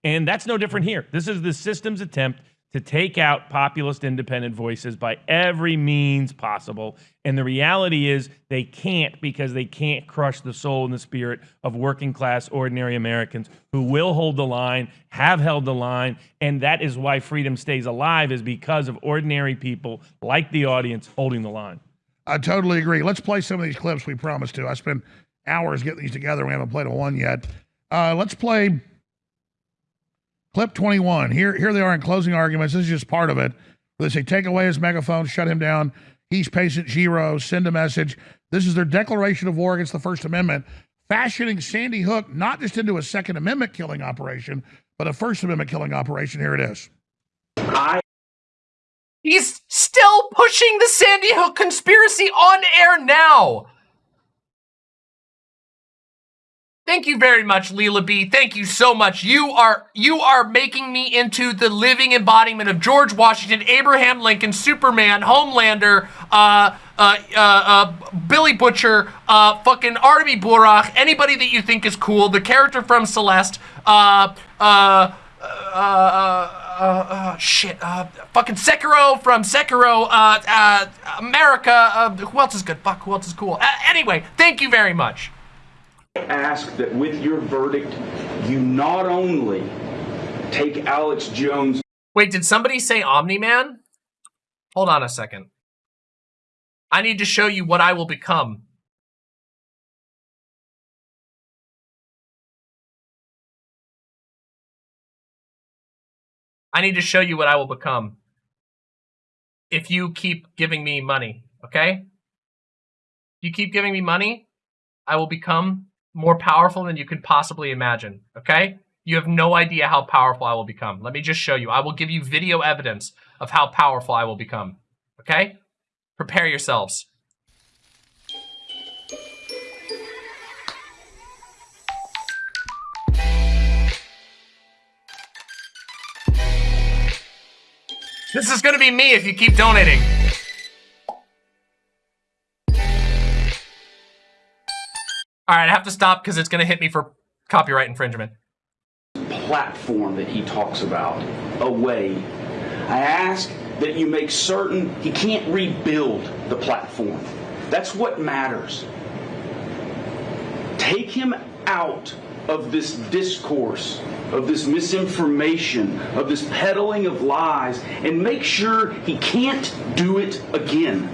And that's no different here. This is the system's attempt to take out populist independent voices by every means possible. And the reality is they can't because they can't crush the soul and the spirit of working class, ordinary Americans who will hold the line, have held the line. And that is why freedom stays alive, is because of ordinary people like the audience holding the line. I totally agree. Let's play some of these clips we promised to. I spent hours getting these together. We haven't played a one yet. Uh, let's play clip 21. Here, here they are in closing arguments. This is just part of it. They say, take away his megaphone, shut him down. He's patient zero, send a message. This is their declaration of war against the First Amendment, fashioning Sandy Hook not just into a Second Amendment killing operation, but a First Amendment killing operation. Here it is. He's still pushing the Sandy Hook conspiracy on air now. Thank you very much, Leela B. Thank you so much. You are you are making me into the living embodiment of George Washington, Abraham Lincoln, Superman, Homelander, uh, uh, uh, uh, Billy Butcher, uh, fucking Artemis Burakh, anybody that you think is cool, the character from Celeste, uh, shit, fucking Sekiro from Sekiro, America, who else is good? Fuck, who else is cool? Anyway, thank you very much. Ask that with your verdict, you not only take Alex Jones Wait, did somebody say Omni Man? Hold on a second. I need to show you what I will become. I need to show you what I will become if you keep giving me money, okay? You keep giving me money, I will become more powerful than you could possibly imagine. Okay? You have no idea how powerful I will become. Let me just show you. I will give you video evidence of how powerful I will become. Okay? Prepare yourselves. This is gonna be me if you keep donating. All right, I have to stop because it's gonna hit me for copyright infringement. platform that he talks about away. I ask that you make certain he can't rebuild the platform. That's what matters. Take him out of this discourse, of this misinformation, of this peddling of lies, and make sure he can't do it again.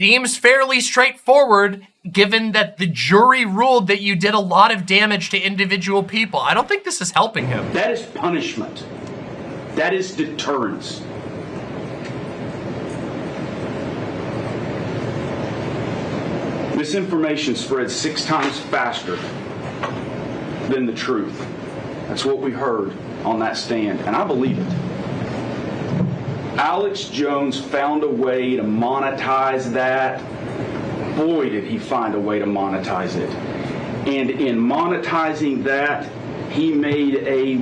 Seems fairly straightforward given that the jury ruled that you did a lot of damage to individual people. I don't think this is helping him. That is punishment. That is deterrence. Misinformation spreads six times faster than the truth. That's what we heard on that stand, and I believe it. Alex Jones found a way to monetize that. Boy, did he find a way to monetize it. And in monetizing that, he made a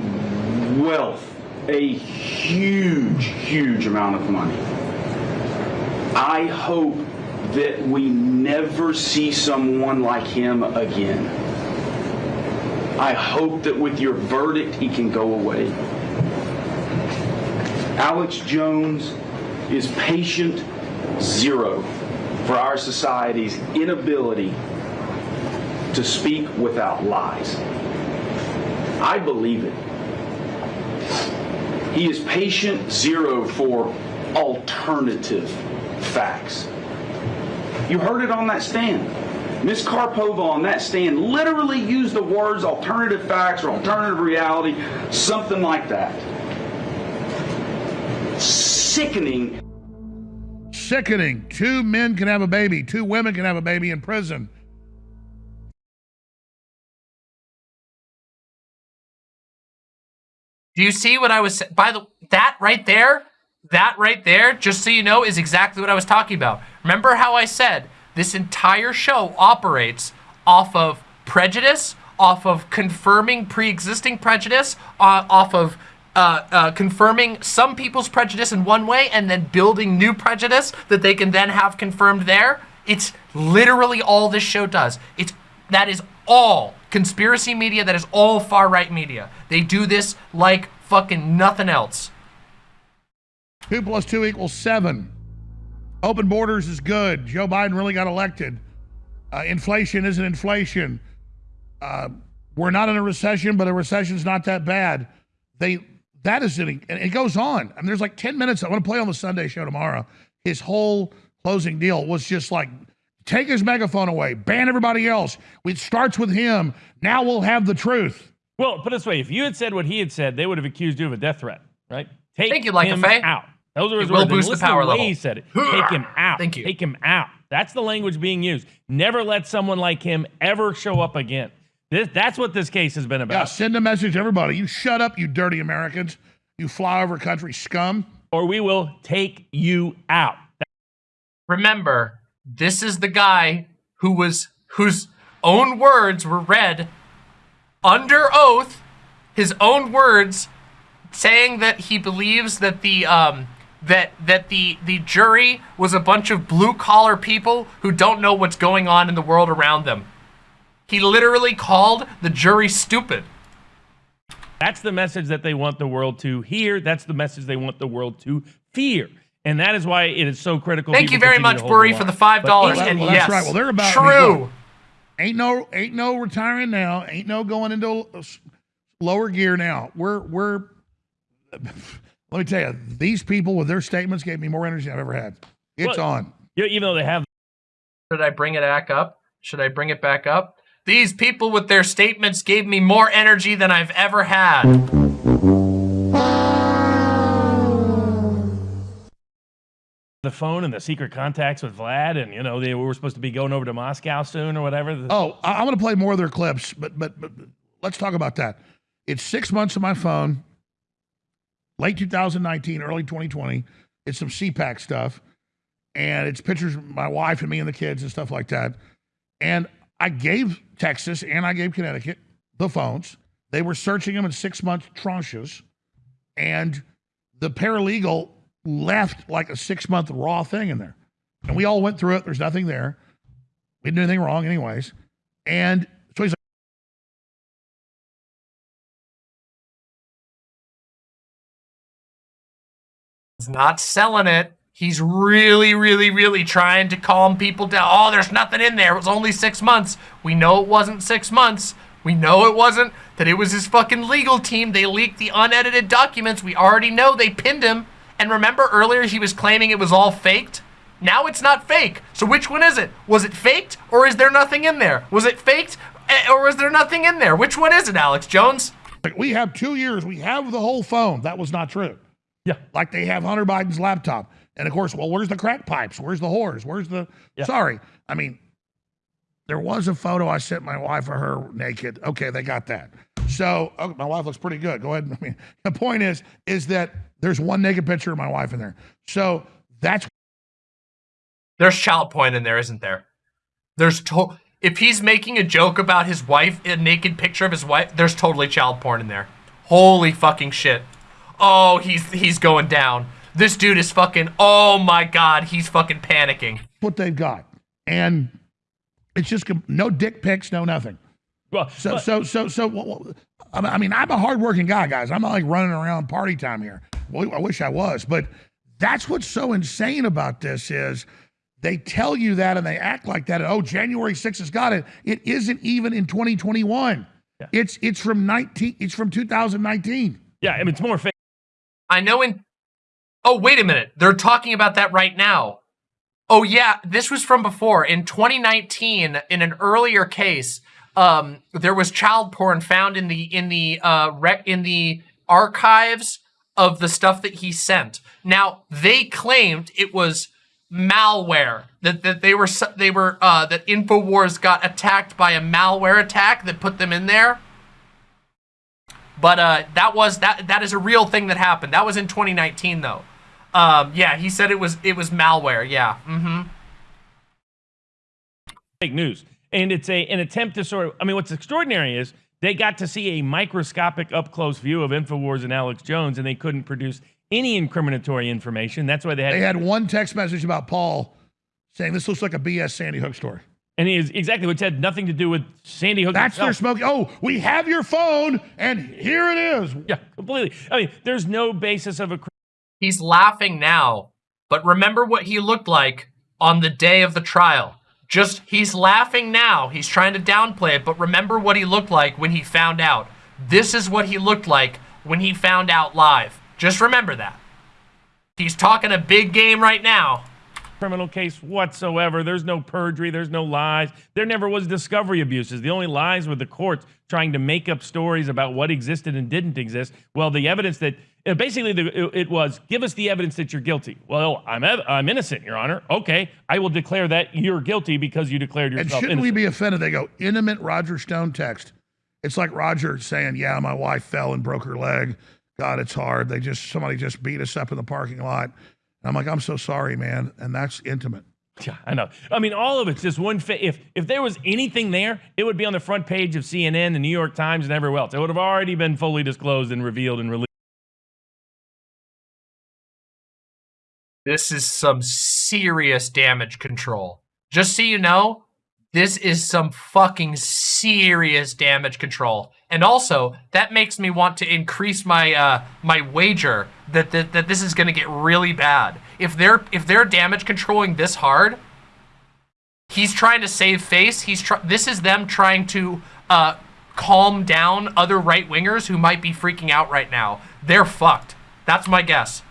wealth, a huge, huge amount of money. I hope that we never see someone like him again. I hope that with your verdict, he can go away. Alex Jones is patient zero for our society's inability to speak without lies. I believe it. He is patient zero for alternative facts. You heard it on that stand. Ms. Karpova on that stand literally used the words alternative facts or alternative reality, something like that. Sickening. Sickening. Two men can have a baby, two women can have a baby in prison. Do you see what I was by the that right there? That right there, just so you know, is exactly what I was talking about. Remember how I said this entire show operates off of prejudice, off of confirming pre-existing prejudice, uh, off of uh, uh, confirming some people's prejudice in one way and then building new prejudice that they can then have confirmed there. It's literally all this show does. It's that is all conspiracy media. That is all far right media. They do this like fucking nothing else. Two plus two equals seven. Open borders is good. Joe Biden really got elected. Uh, inflation isn't inflation. Uh, we're not in a recession, but a recession's not that bad. They that is it, and it goes on. I mean, there's like ten minutes. I want to play on the Sunday show tomorrow. His whole closing deal was just like take his megaphone away, ban everybody else. It starts with him. Now we'll have the truth. Well, put it this way: if you had said what he had said, they would have accused you of a death threat, right? Take Thank you, Like him Faye. out. Those are his It will words. And boost the listen to power the way level. He said it. Take him out. Thank you. Take him out. That's the language being used. Never let someone like him ever show up again. This, that's what this case has been Yeah, about. send a message to everybody. You shut up, you dirty Americans. You flyover country scum. Or we will take you out. Remember, this is the guy who was whose own words were read under oath, his own words saying that he believes that the um that that the the jury was a bunch of blue collar people who don't know what's going on in the world around them. He literally called the jury stupid. That's the message that they want the world to hear. That's the message they want the world to fear. And that is why it is so critical. Thank you very much, to Burry, for the five dollars. Well, And well, that's right. Well, they're about- true. look, Ain't no ain't no retiring now. Ain't no going into uh, s- lower gear now. We're we're let me tell you, these people with their statements gave me more energy than I've ever had. It's Well- on. Yeah, even though they have Should I bring it back up? Should I bring it back up? These people with their statements gave me more energy than I've ever had. the phone and the secret contacts with Vlad, and you know they were supposed to be going over to Moscow soon or whatever. Oh, I, I'm going to play more of their clips, but, but but let's talk about that. It's six months on my phone, late 2019, early 2020. It's some CPAC stuff, and it's pictures of my wife and me and the kids and stuff like that. And I gave Texas and I gave Connecticut the phones. They were searching them in six month tranches, and the paralegal left like a six month raw thing in there. And we all went through it. There's nothing there. We didn't do anything wrong, anyways. And so he's like, not selling it. He's really, really, really trying to calm people down. Oh, there's nothing in there. It was only six months. We know it wasn't six months. We know it wasn't. That it was his fucking legal team. They leaked the unedited documents. We already know they pinned him. And remember earlier he was claiming it was all faked? Now it's not fake. So which one is it? Was it faked or is there nothing in there? Was it faked eh, or was there nothing in there? Which one is it, Alex Jones? like, we have two years. We have the whole phone. That was not true. Yeah. Like they have Hunter Biden's laptop. And of course, well, where's the crack pipes? Where's the whores? Where's the. Yeah. Sorry. I mean, there was a photo I sent my wife of her naked. Okay, they got that. So oh, my wife looks pretty good. Go ahead. I mean, the point is, is that there's one naked picture of my wife in there. So that's There's child porn in there, isn't there? There's to if he's making a joke about his wife, a naked picture of his wife, there's totally child porn in there. Holy fucking shit. Oh, he's he's going down. This dude is fucking oh my god, he's fucking panicking. what they've got. And it's just no dick pics, no nothing. Well, So, but- so, so, so, wh- wh- I mean- I mean, I'm a hardworking guy, guys. I'm not like running around party time here. Well, I wish I was, but that's what's so insane about this is they tell you that and they act like that. And, oh, January 6th has got it. It isn't even in 2021. Yeah. It's it's from 19. It's from 2019. yeah, I mean it's more fake. I know in Oh, wait a minute. They're talking about that right now. Oh yeah, this was from before. In 2019, in an earlier case, um, there was child porn found in the in the uh rec- in the archives of the stuff that he sent. Now, they claimed it was malware that that they were they were uh that Infowars got attacked by a malware attack that put them in there. But uh, that was that that is a real thing that happened. That was in 2019 though. Um, yeah, he said it was it was malware. Yeah. Mm-hmm. fake news. And it's a an attempt to sort of I mean what's extraordinary is they got to see a microscopic up close view of InfoWars and Alex Jones and they couldn't produce any incriminatory information. That's why they had They had one text message about Paul saying this looks like a BS Sandy Hook story. and he is exactly which had nothing to do with Sandy Hook. That's their itself. smoking. Oh, we have your phone, and here it is. Yeah, completely. I mean, there's no basis of a He's laughing now, but remember what he looked like on the day of the trial. Just he's laughing now. He's trying to downplay it, but remember what he looked like when he found out. This is what he looked like when he found out live. Just remember that. He's talking a big game right now. criminal case whatsoever. There's no perjury. There's no lies. There never was discovery abuses. The only lies were the courts trying to make up stories about what existed and didn't exist. Well, the evidence that Uh, basically the, it, was give us the evidence that you're guilty. Well, I'm I'm innocent, Your Honor. Okay, I will declare that you're guilty because you declared yourself. And shouldn't we innocent. be offended? They go, intimate Roger Stone text. It's like Roger saying, Yeah, my wife fell and broke her leg. God, it's hard. They just, somebody just beat us up in the parking lot. And I'm like, I'm so sorry, man. And that's intimate. Yeah, I know. I mean, all of it's just one. Fa- if if there was anything there, it would be on the front page of CNN, the New York Times, and everywhere else. It would have already been fully disclosed and revealed and released. This is some serious damage control. Just so you know, this is some fucking serious damage control. And also, that makes me want to increase my uh my wager that that, that this is going to get really bad. If they're if they're damage controlling this hard, he's trying to save face. He's try- this is them trying to uh calm down other right wingers who might be freaking out right now. They're fucked. That's my guess.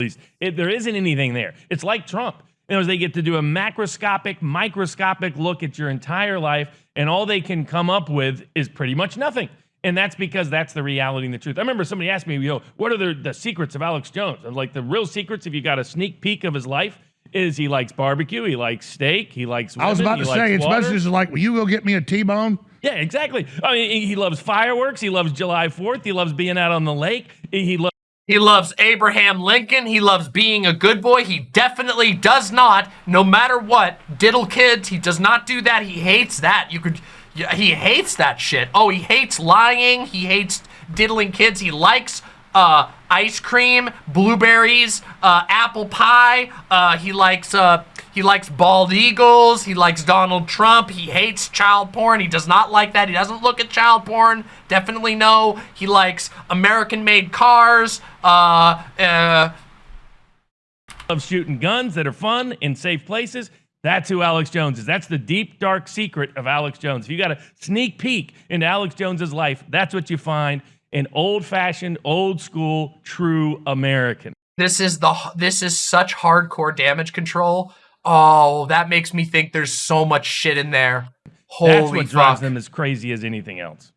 least. It, there isn't anything there. It's like Trump. You know, they get to do a macroscopic, microscopic look at your entire life, and all they can come up with is pretty much nothing. And that's because that's the reality and the truth. I remember somebody asked me, you know, what are the, the secrets of Alex Jones? And like the real secrets, if you got a sneak peek of his life, is he likes barbecue, he likes steak, he likes. I was about to say, it's messages like, will you go get me a T-bone? Yeah, exactly. I mean, he loves fireworks. He loves July Fourth. He loves being out on the lake. He loves. He loves Abraham Lincoln. He loves being a good boy. He definitely does not, no matter what, diddle kids. He does not do that. He hates that. You could, he hates that shit. Oh, he hates lying. He hates diddling kids. He likes uh, ice cream, blueberries, uh, apple pie. Uh, he likes uh, he likes bald eagles. He likes Donald Trump. He hates child porn. He does not like that. He doesn't look at child porn. Definitely no. He likes American-made cars. Uh, uh, loves shooting guns that are fun in safe places. That's who Alex Jones is. That's the deep, dark secret of Alex Jones. If you got a sneak peek into Alex Jones's life, that's what you find an old-fashioned, old-school, true American. this is the this is such hardcore damage control. Oh, that makes me think there's so much shit in there. Holy That's what drives them as crazy as anything else.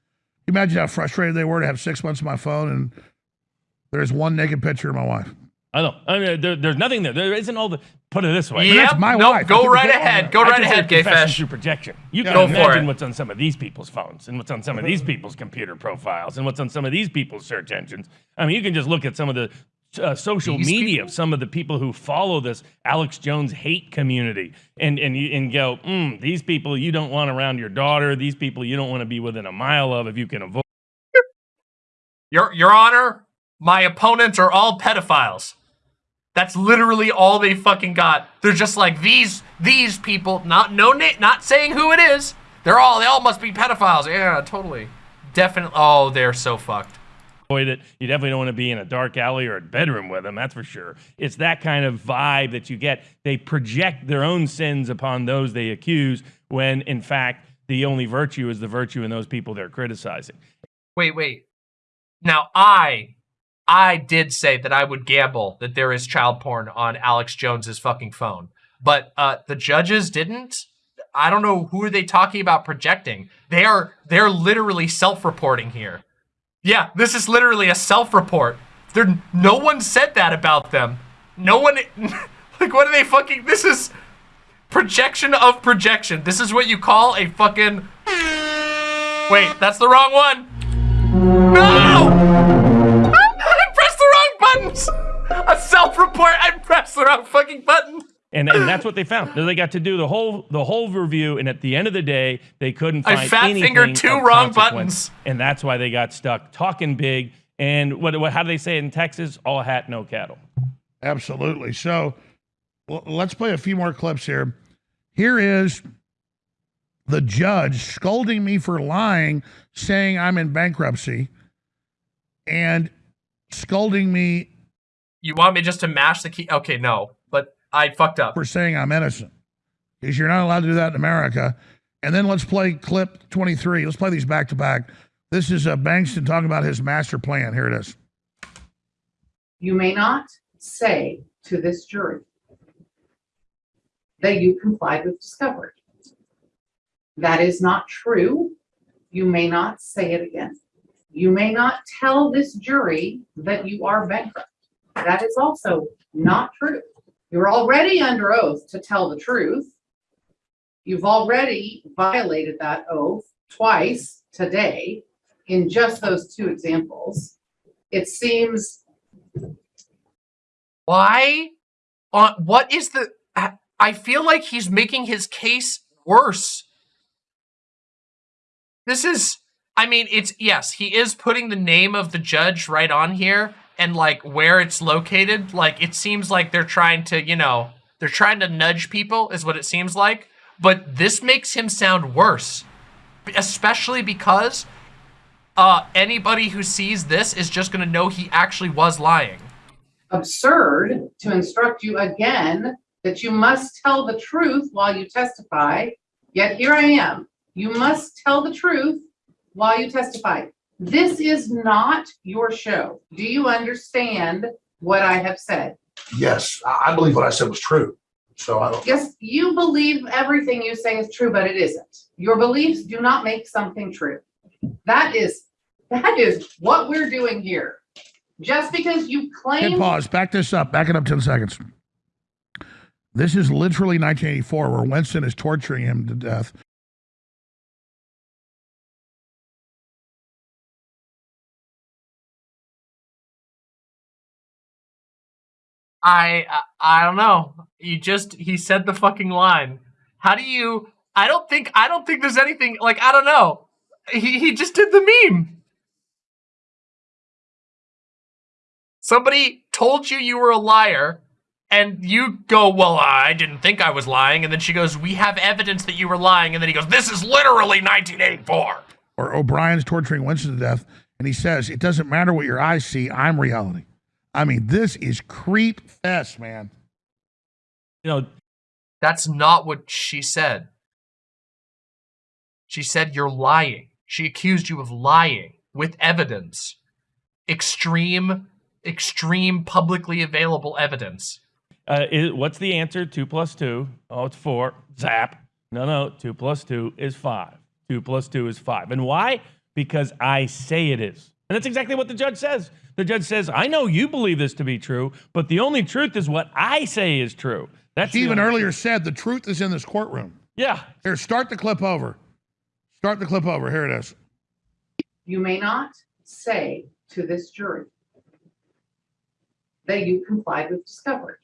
Imagine how frustrated they were to have six months on my phone and there's one naked picture of my wife. I know. I mean, there, there's nothing there. There isn't all the. Put it this way. But that's my nope, wife. Go right ahead. Go right ahead, Gay confession Fish. through projection. You Yeah. can Go for imagine it. what's on some of these people's phones and what's on some of these people's computer profiles and what's on some of these people's search engines. I mean, you can just look at some of the uh, social These media people? of some of the people who follow this Alex Jones hate community and and you, and go, mm, these people you don't want around your daughter. These people you don't want to be within a mile of if you can avoid. Your Your Honor, my opponents are all pedophiles. That's literally all they fucking got. They're just like these these people. Not no not saying who it is. They're all they all must be pedophiles. Yeah, totally, definitely. Oh, they're so fucked. It. You definitely don't want to be in a dark alley or a bedroom with them, that's for sure. It's that kind of vibe that you get. They project their own sins upon those they accuse, when in fact, the only virtue is the virtue in those people they're criticizing. Wait, wait. Now I I did say that I would gamble that there is child porn on Alex Jones's fucking phone. But uh the judges didn't. I don't know who are they talking about projecting. They are they're literally self-reporting here. Yeah, this is literally a self-report. There no one said that about them. No one like what are they fucking this is projection of projection. This is what you call a fucking Wait, that's the wrong one. No! I pressed the wrong buttons! A self-report, I pressed the wrong fucking button! And, and that's what they found. They got to do the whole the whole review, and at the end of the day, they couldn't find I find fat fingered two wrong buttons. and that's why they got stuck talking big. And what, what how do they say it in Texas? All hat, no cattle. Absolutely. So well, let's play a few more clips here. Here is the judge scolding me for lying, saying I'm in bankruptcy, and scolding me You want me just to mash the key? Okay, no. But I fucked up. for saying I'm innocent. Because you're not allowed to do that in America. And then let's play clip 23. Let's play these back to back. This is uh, Bankston talking about his master plan. Here it is. You may not say to this jury that you complied with discovery. That is not true. You may not say it again. You may not tell this jury that you are bankrupt. That is also not true. You're already under oath to tell the truth. You've already violated that oath twice today in just those two examples. It seems Why? On what is the? I feel like he's making his case worse. This is. I mean, it's yes, he is putting the name of the judge right on here and like where it's located. Like it seems like they're trying to, you know, they're trying to nudge people, is what it seems like. But this makes him sound worse, especially because uh, anybody who sees this is just gonna know he actually was lying. absurd to instruct you again that you must tell the truth while you testify. Yet here I am. You must tell the truth while you testify. This is not your show. Do you understand what I have said? Yes, I I believe what I said was true. So I don't, Yes, you believe everything you say is true, but it isn't. Your beliefs do not make something true. That is That is what we're doing here. Just because you Hit claim pause. Back this up. Back it up 10 seconds. This is literally 1984 where Winston is torturing him to death. I, I don't know. You just he said the fucking line. How do you? I don't think I don't think there's anything like I don't know. He he just did the meme. Somebody told you you were a liar, and you go, "Well, I didn't think I was lying." And then she goes, "We have evidence that you were lying." And then he goes, "This is literally 1984." Or O'Brien's torturing Winston to death. And he says, It doesn't matter what your eyes see, I'm reality. I mean, this is creep fest, man. You know, That's not what she said. She said you're lying. She accused you of lying with evidence. Extreme, extreme publicly available evidence. uh, is, what's the answer? Two plus two. Oh, it's four. Zap. No, no. Two plus two is five. Two plus two is five. And why? Because I say it is. And that's exactly what the judge says. The judge says, I know you believe this to be true, but the only truth is what I say is true. That's She even only- earlier said the truth is in this courtroom. Yeah. Here, start the clip over. Start the clip over. Here it is. you may not say to this jury that you complied with discovery.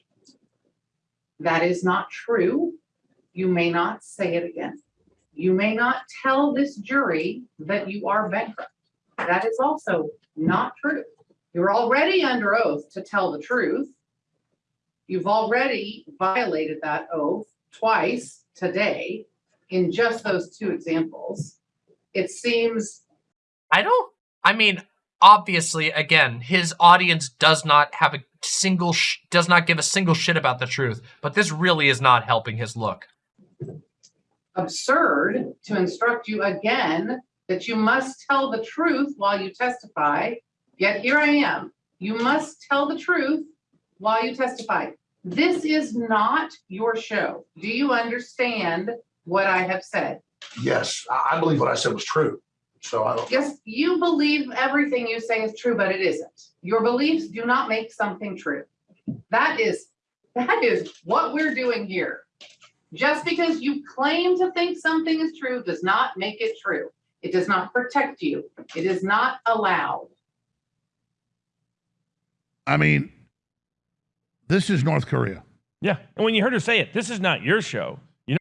That is not true. You may not say it again. You may not tell this jury that you are bankrupt. That is also not true. You're already under oath to tell the truth. You've already violated that oath twice today in just those two examples. It seems I don't. I mean, obviously, again, his audience does not have a single, sh- does not give a single shit about the truth. But this really is not helping his look. absurd to instruct you again that you must tell the truth while you testify. Yet here I am. You must tell the truth while you testify. This is not your show. Do you understand what I have said? Yes, I believe what I said was true. So I don't, Yes, you believe everything you say is true, but it isn't. Your beliefs do not make something true. That is, that is what we're doing here. Just because you claim to think something is true does not make it true. It does not protect you. It is not allowed. I mean, this is North Korea. Yeah. And when you heard her say it, this is not your show. You know,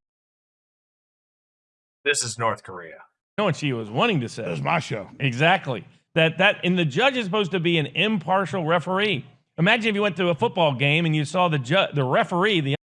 This is North Korea. know what she was wanting to say. This say. is my show. Exactly. That that and the judge is supposed to be an impartial referee. Imagine if you went to a football game and you saw the ju- the referee, the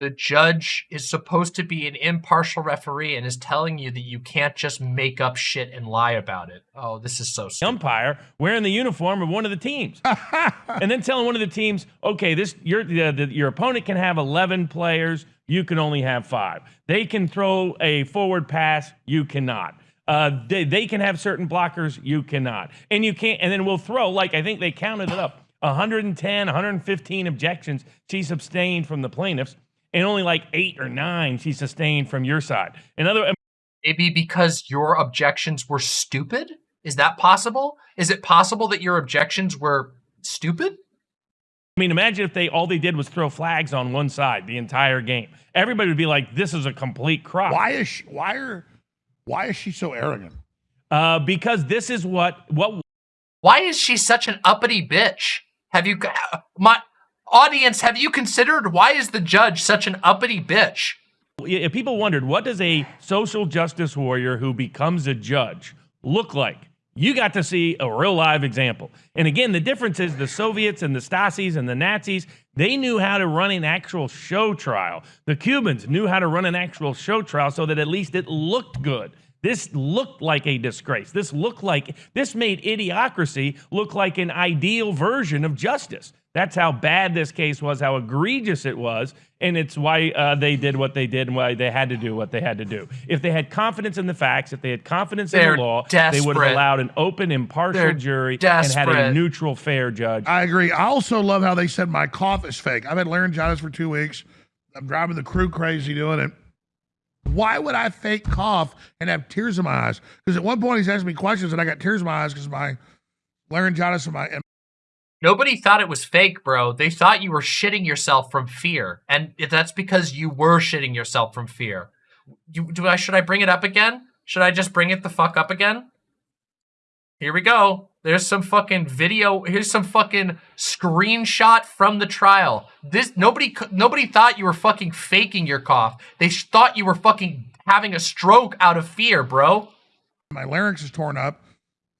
The judge is supposed to be an impartial referee and is telling you that you can't just make up shit and lie about it. Oh, this is so stupid. umpire wearing the uniform of one of the teams, and then telling one of the teams, "Okay, this your the, the, your opponent can have 11 players, you can only have five. They can throw a forward pass, you cannot. Uh, they, they can have certain blockers, you cannot, and you can't. And then we'll throw like I think they counted it up, 110, 115 objections she sustained from the plaintiffs, and only like eight or nine she sustained from your side. In other Maybe because your objections were stupid? Is that possible? Is it possible that your objections were stupid? I mean, imagine if they all they did was throw flags on one side the entire game. Everybody would be like, "This is a complete crop." Why is she, why are why is she so arrogant? Uh, because this is what what Why is she such an uppity bitch? Have you, my audience, have you considered why is the judge such an uppity bitch? if people wondered what does a social justice warrior who becomes a judge look like. You got to see a real live example. And again, the difference is the Soviets and the Stasis and the Nazis, they knew how to run an actual show trial. The Cubans knew how to run an actual show trial so that at least it looked good. This looked like a disgrace. This looked like, this made idiocracy look like an ideal version of justice. That's how bad this case was, how egregious it was, and it's why uh, they did what they did and why they had to do what they had to do. If they had confidence in the facts, if they had confidence in They're the law, they would have allowed an open, impartial They're jury and had a neutral, fair judge. I agree. I also love how they said my cough is fake. I've had laryngitis for two weeks. I'm driving the crew crazy doing it. Why would I fake cough and have tears in my eyes? Because at one point he's asking me questions and I got tears in my eyes because my laryngitis and my and Nobody thought it was fake, bro. They thought you were shitting yourself from fear, and that's because you were shitting yourself from fear. You, do I? Should I bring it up again? Should I just bring it the fuck up again? Here we go. There's some fucking video. Here's some fucking screenshot from the trial. This nobody nobody thought you were fucking faking your cough. They thought you were fucking having a stroke out of fear, bro. my larynx is torn up.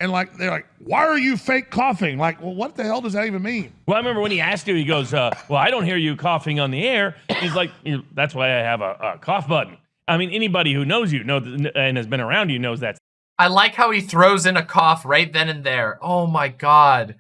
And like they're like, why are you fake coughing? Like, well, what the hell does that even mean? Well, I remember when he asked you, he goes, uh, "Well, I don't hear you coughing on the air." He's like, "That's why I have a, a cough button." I mean, anybody who knows you know and has been around you knows that's I like how he throws in a cough right then and there. Oh my god.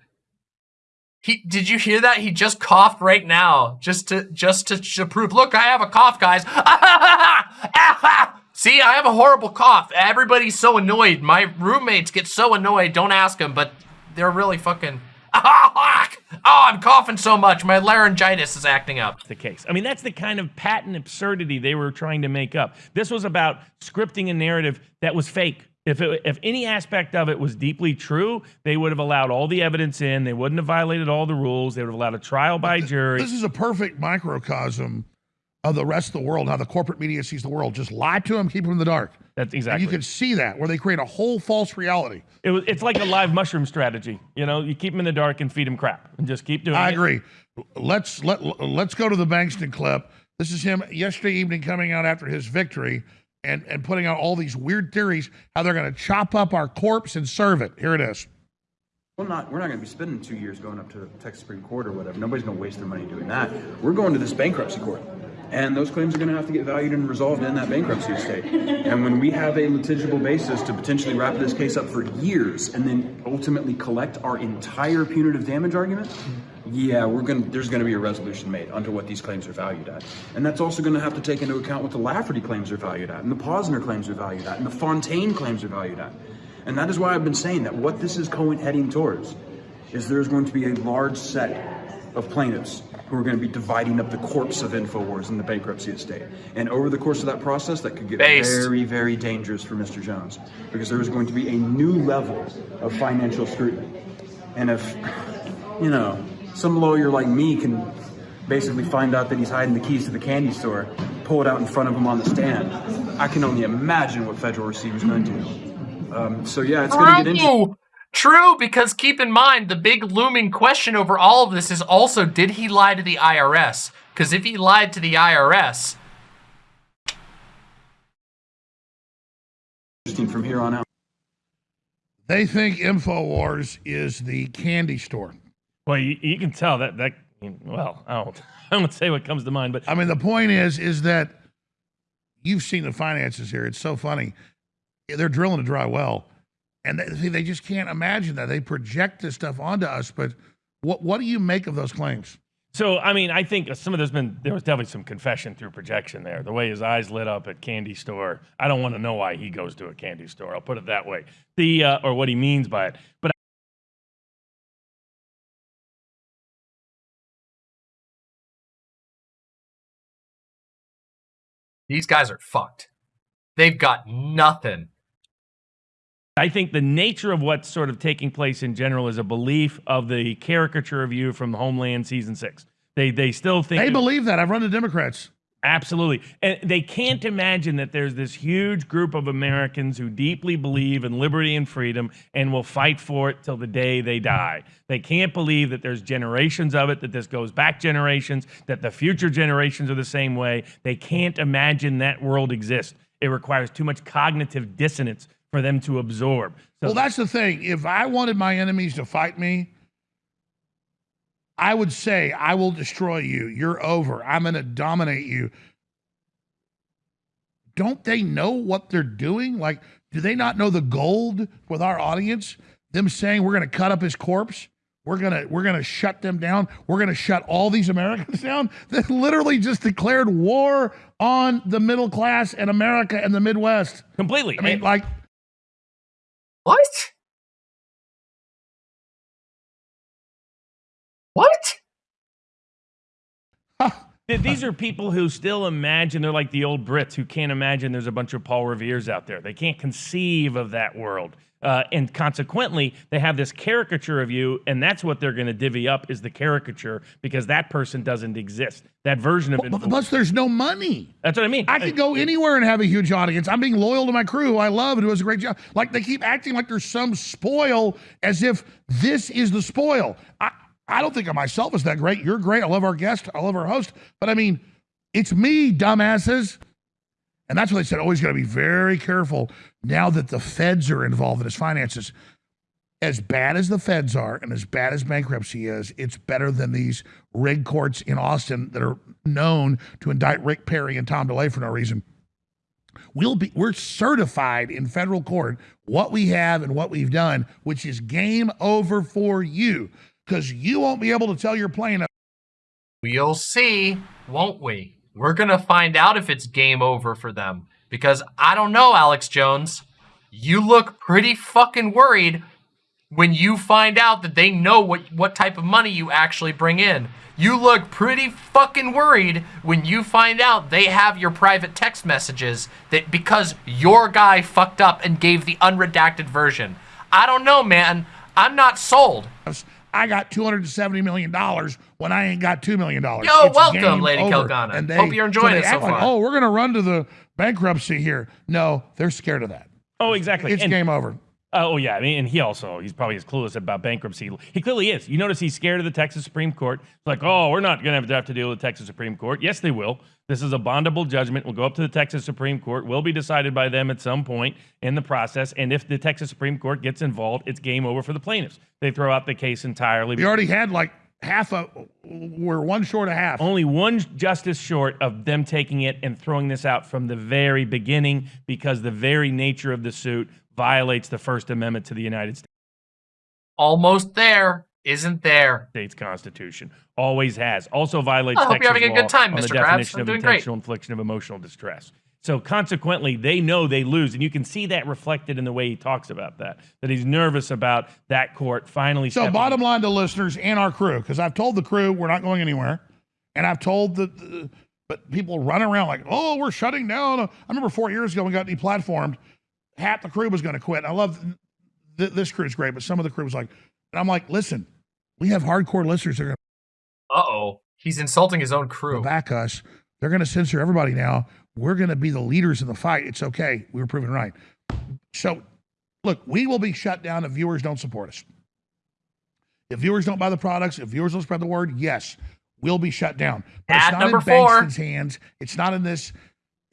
He did you hear that? He just coughed right now, just to just to, to prove. Look, I have a cough, guys. See, I have a horrible cough. Everybody's so annoyed. My roommates get so annoyed. Don't ask them, but they're really fucking. Ah, oh, I'm coughing so much. My laryngitis is acting up. the case. I mean, that's the kind of patent absurdity they were trying to make up. This was about scripting a narrative that was fake. If, it, if any aspect of it was deeply true, they would have allowed all the evidence in. They wouldn't have violated all the rules. They would have allowed a trial by jury. This is a perfect microcosm of the rest of the world, how the corporate media sees the world. Just lie to them, keep them in the dark. That's And exactly. you can see that where they create a whole false reality. It it's like a live mushroom strategy. You know, you keep them in the dark and feed them crap, and just keep doing it. I it. agree. Let's let let's go to the Bankston clip. This is him yesterday evening coming out after his victory and and putting out all these weird theories how they're going to chop up our corpse and serve it. Here it is. We're not, we're not going to be spending two years going up to the Texas Supreme Court or whatever. Nobody's going to waste their money doing that. We're going to this bankruptcy court. And those claims are going to have to get valued and resolved in that bankruptcy estate. And when we have a litigible basis to potentially wrap this case up for years and then ultimately collect our entire punitive damage argument, yeah, we're going to, there's going to be a resolution made under what these claims are valued at. And that's also going to have to take into account what the Lafferty claims are valued at, and the Pozner claims are valued at, and the Fontaine claims are valued at. And that is why I've been saying that what this is going heading towards is there's going to be a large set of plaintiffs who are going to be dividing up the corpse of InfoWars in the bankruptcy estate. And over the course of that process, that could get Based. very, very dangerous for Mr. Jones because there is going to be a new level of financial scrutiny. And if, you know, some lawyer like me can basically find out that he's hiding the keys to the candy store, pull it out in front of him on the stand, I can only imagine what federal receiver's going to do. Um, so yeah, it's going to get interesting. True. True, because keep in mind the big looming question over all of this is also did he lie to the IRS? Because if he lied to the IRS, Interesting from here on out. They think InfoWars is the candy store. Well, you, you can tell that that. Well, I don't. I won't say what comes to mind, but I mean, the point is, is that you've seen the finances here. It's so funny. They're drilling a dry well, and they, they just can't imagine that. They project this stuff onto us. But what what do you make of those claims? So I mean, I think some of there's been there was definitely some confession through projection there. The way his eyes lit up at candy store. I don't want to know why he goes to a candy store. I'll put it that way. The uh, or what he means by it. But these guys are fucked. They've got nothing. I think the nature of what's sort of taking place in general is a belief of the caricature of you from Homeland season six. They they still think They believe that. I've run the Democrats. Absolutely. And they can't imagine that there's this huge group of Americans who deeply believe in liberty and freedom and will fight for it till the day they die. They can't believe that there's generations of it, that this goes back generations, that the future generations are the same way. They can't imagine that world exists. It requires too much cognitive dissonance for them to absorb. So Well, that's the thing. If I wanted my enemies to fight me, I would say, I will destroy you. You're over. I'm going to dominate you. Don't they know what they're doing? Like, do they not know the gold with our audience? Them saying we're going to cut up his corpse. We're gonna we're gonna shut them down. We're gonna shut all these Americans down. They literally just declared war on the middle class and America and the Midwest. completely. I mean, like What? What? Th- These are people who still imagine they're like the old Brits who can't imagine there's a bunch of Paul Revere's out there. They can't conceive of that world. Uh, and consequently, they have this caricature of you, and that's what they're going to divvy up is the caricature because that person doesn't exist. That version of it. But- Plus, there's no money. That's what I mean. I could go anywhere and have a huge audience. I'm being loyal to my crew, who I love, and who does a great job. Like they keep acting like there's some spoil, as if this is the spoil. I, I don't think of myself as that great. You're great. I love our guest. I love our host. But I mean, it's me, dumbasses. And that's what they said. Always got to be very careful now that the feds are involved in his finances. As bad as the feds are and as bad as bankruptcy is, it's better than these rig courts in Austin that are known to indict Rick Perry and Tom DeLay for no reason. We'll be we're certified in federal court what we have and what we've done, which is game over for you. Because you won't be able to tell your plaintiff We'll see, won't we? We're going to find out if it's game over for them. Because I don't know, Alex Jones. You look pretty fucking worried when you find out that they know what, what type of money you actually bring in. You look pretty fucking worried when you find out they have your private text messages that because your guy fucked up and gave the unredacted version. I don't know, man. I'm not sold. I got $270 million when I ain't got $2 million. Yo, It's welcome, Lady over. Kilgana. Hope you're enjoying they it so act like, far. oh, we're going to run to the bankruptcy here. No, they're scared of that. Oh, exactly. It's And- game over. Oh yeah, I mean, and he also he's probably as clueless about bankruptcy. He clearly is. You notice he's scared of the Texas Supreme Court. It's like, oh, we're not going to have to deal with the Texas Supreme Court. Yes, they will. This is a bondable judgment. We'll go up to the Texas Supreme Court. Will be decided by them at some point in the process. And if the Texas Supreme Court gets involved, it's game over for the plaintiffs. They throw out the case entirely. We already had like half a, we're one short of half. Only one justice short of them taking it and throwing this out from the very beginning because the very nature of the suit violates the First Amendment to the United States. Almost there. Isn't there? States Constitution. Always has. Also violates I hope you're having a good time, Mr. the Krabs. definition I'm of doing great. intentional infliction of emotional distress. So consequently, they know they lose, and you can see that reflected in the way he talks about that. That he's nervous about that court finally. So, stepping- bottom line to listeners and our crew, because I've told the crew we're not going anywhere, and I've told the, the but people run around like, oh, we're shutting down. I remember four years ago we got deplatformed. Half the crew was going to quit. I love th- this crew's great, but some of the crew was like, and I'm like, listen, we have hardcore listeners that are going Uh oh. He's insulting his own crew. back us. They're going to censor everybody now. We're going to be the leaders in the fight. It's okay. We were proven right. So, look, we will be shut down if viewers don't support us. If viewers don't buy the products, if viewers don't spread the word, yes, we'll be shut down. But Ad it's not number in four. Bankston's hands. It's not in this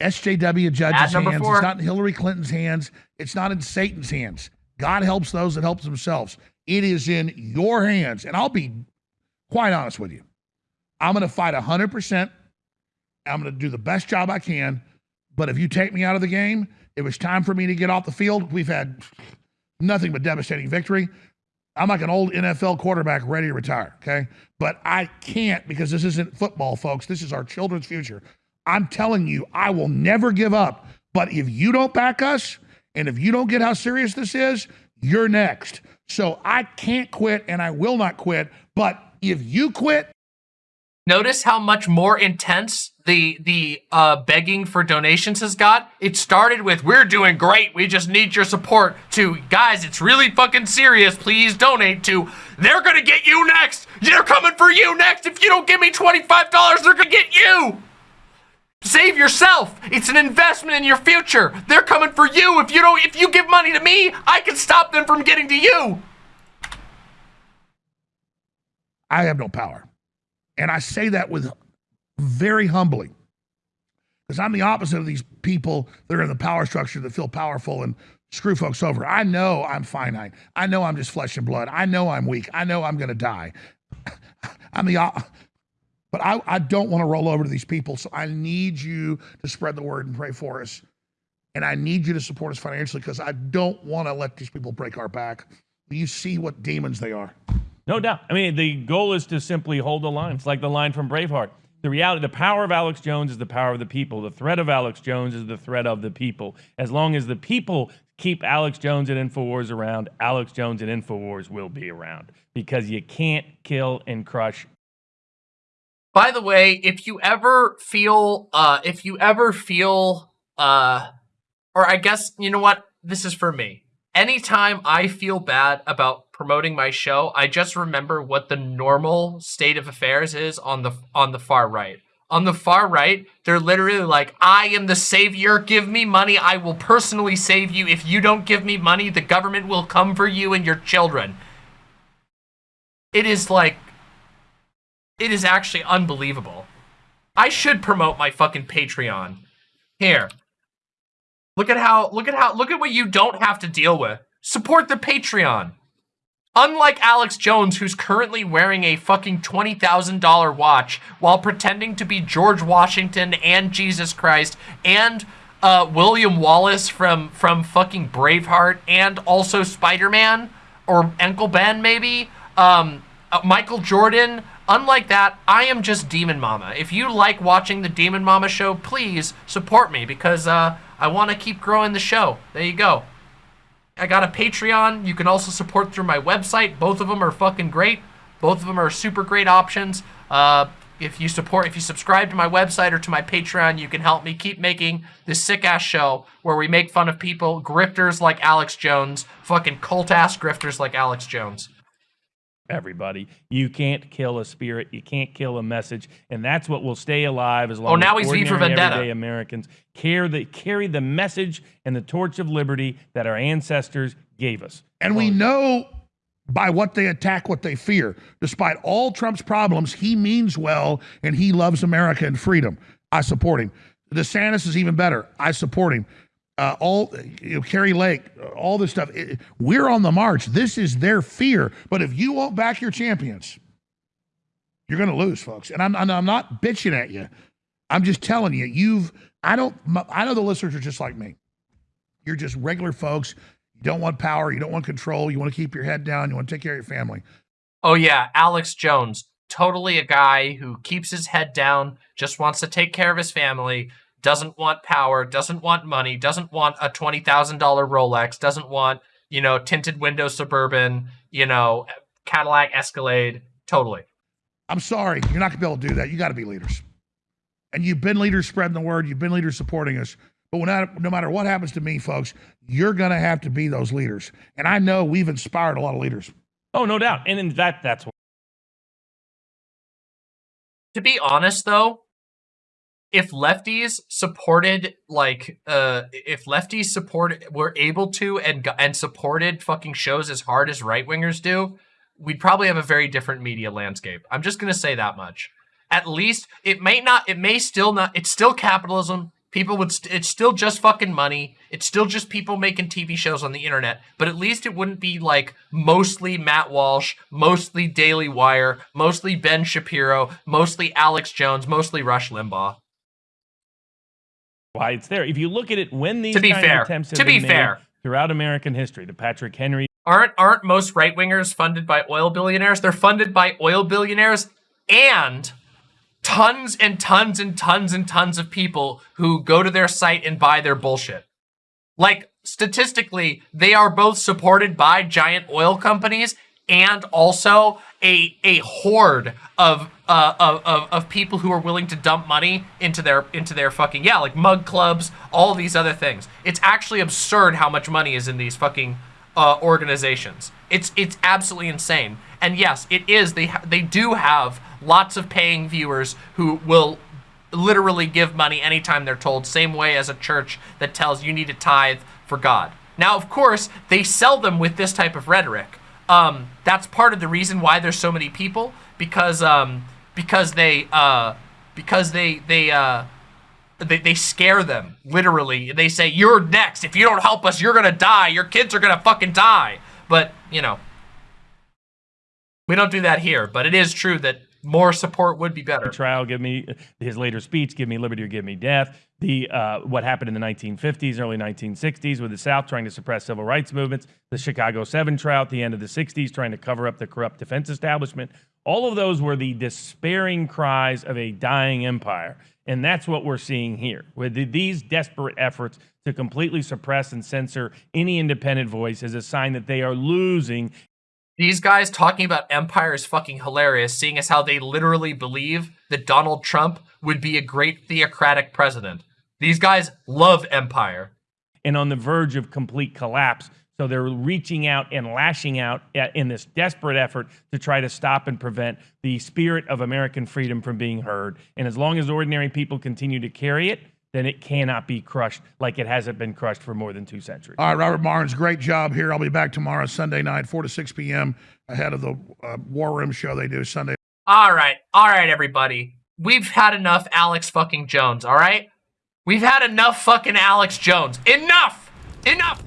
SJW judge's hands. four. It's not in Hillary Clinton's hands. It's not in Satan's hands. God helps those that help themselves. It is in your hands. And I'll be quite honest with you. I'm going to fight 100%. I'm going to do the best job I can. But if you take me out of the game, it was time for me to get off the field. We've had nothing but devastating victory. I'm like an old NFL quarterback ready to retire, okay? But I can't because this isn't football, folks. This is our children's future. I'm telling you, I will never give up. But if you don't back us and if you don't get how serious this is, you're next. So I can't quit and I will not quit. But if you quit, Notice how much more intense the the uh, begging for donations has got. It started with "We're doing great. We just need your support." To guys, it's really fucking serious. Please donate. To they're gonna get you next. They're coming for you next. If you don't give me twenty five dollars, they're gonna get you. Save yourself. It's an investment in your future. They're coming for you. If you don't, if you give money to me, I can stop them from getting to you. I have no power. And I say that with very humbly because I'm the opposite of these people that are in the power structure that feel powerful and screw folks over. I know I'm finite. I know I'm just flesh and blood. I know I'm weak. I know I'm going to die. I'm the but I, I don't want to roll over to these people. So I need you to spread the word and pray for us. And I need you to support us financially because I don't want to let these people break our back. You see what demons they are. No doubt. I mean, the goal is to simply hold the line. It's like the line from Braveheart. The reality, the power of Alex Jones is the power of the people. The threat of Alex Jones is the threat of the people. As long as the people keep Alex Jones and InfoWars around, Alex Jones and InfoWars will be around because you can't kill and crush By the way, if you ever feel, uh, if you ever feel, uh, or I guess, you know what? This is for me. Anytime I feel bad about promoting my show, I just remember what the normal state of affairs is on the on the far right. On the far right, they're literally like, I am the savior. Give me money. I will personally save you. If you don't give me money, the government will come for you and your children. It is like, it is actually unbelievable. I should promote my fucking Patreon. Here. Look at how, look at how, look at what you don't have to deal with. Support the Patreon. Unlike Alex Jones, who's currently wearing a fucking $20,000 watch while pretending to be George Washington and Jesus Christ and uh, William Wallace from, from fucking Braveheart and also Spider-Man or Uncle Ben maybe, um, uh, Michael Jordan. Unlike that, I am just Demon Mama. If you like watching the Demon Mama show, please support me because uh, I want to keep growing the show. There you go. I got a Patreon. You can also support through my website. Both of them are fucking great. Both of them are super great options. Uh, if you support, if you subscribe to my website or to my Patreon, you can help me keep making this sick ass show where we make fun of people, grifters like Alex Jones, fucking cult ass grifters like Alex Jones. Everybody. You can't kill a spirit. You can't kill a message, and that's what will stay alive as long Oh, now as he's V for ordinary, Vendetta. everyday Americans carry the carry the message and the torch of liberty that our ancestors gave us. And we know by what they attack what they fear. Despite all Trump's problems, he means well and he loves America and freedom. I support him. DeSantis is even better. I support him. Uh, all you know, Kari Lake, all this stuff. It- we're on the march. This is their fear. But if you won't back your champions, you're going to lose, folks. And I'm I'm not bitching at you. I'm just telling you. You've I don't I know the listeners are just like me. You're just regular folks. You don't want power. You don't want control. You want to keep your head down. You want to take care of your family. Oh yeah, Alex Jones, totally a guy who keeps his head down, just wants to take care of his family, doesn't want power, doesn't want money, doesn't want a $20,000 Rolex, doesn't want, you know, tinted window suburban, you know, Cadillac Escalade, totally. I'm sorry. You're not going to be able to do that. You got to be leaders. And you've been leaders spreading the word. You've been leaders supporting us. But when I, no matter what happens to me, folks, you're going to have to be those leaders. And I know we've inspired a lot of leaders. Oh, no doubt. And in that that's To be honest though, if lefties supported like uh if lefties supported were able to and and supported fucking shows as hard as right wingers do, we'd probably have a very different media landscape. I'm just going to say that much. At least it may not it may still not it's still capitalism. People would st- it's still just fucking money. It's still just people making TV shows on the internet, but at least it wouldn't be like mostly Matt Walsh, mostly Daily Wire, mostly Ben Shapiro, mostly Alex Jones, mostly Rush Limbaugh. Why it's there. If you look at it, when these To be kind fair, of attempts have to be been made fair. throughout American history, the Patrick Henry Aren't aren't most right wingers funded by oil billionaires? They're funded by oil billionaires and tons and tons and tons and tons of people who go to their site and buy their bullshit. Like statistically, they are both supported by giant oil companies and also a a horde of uh of, of, of people who are willing to dump money into their into their fucking yeah like mug clubs all these other things it's actually absurd how much money is in these fucking uh, organizations it's it's absolutely insane and yes it is they they do have lots of paying viewers who will literally give money anytime they're told, same way as a church that tells you need to tithe for God. Now, of course, they sell them with this type of rhetoric. Um, that's part of the reason why there's so many people because um, because they uh, because they they uh, they, they scare them literally. They say you're next. If you don't help us, you're gonna die. Your kids are gonna fucking die. But you know, we don't do that here. But it is true that more support would be better. trial, give me his later speech, give me liberty or give me death. The uh, what happened in the 1950s, early 1960s, with the South trying to suppress civil rights movements. The Chicago Seven trial at the end of the 60s, trying to cover up the corrupt defense establishment. All of those were the despairing cries of a dying empire, and that's what we're seeing here with the, these desperate efforts to completely suppress and censor any independent voice is a sign that they are losing These guys talking about empire is fucking hilarious, seeing as how they literally believe that Donald Trump would be a great theocratic president. These guys love empire. and on the verge of complete collapse. So they're reaching out and lashing out in this desperate effort to try to stop and prevent the spirit of American freedom from being heard. And as long as ordinary people continue to carry it, then it cannot be crushed like it hasn't been crushed for more than two centuries. All right, Robert Barnes, great job here. I'll be back tomorrow, Sunday night, 4 to 6 p.m., ahead of the uh, War Room show they do Sunday. All right, all right, everybody. We've had enough Alex fucking Jones, all right? We've had enough fucking Alex Jones. Enough! Enough!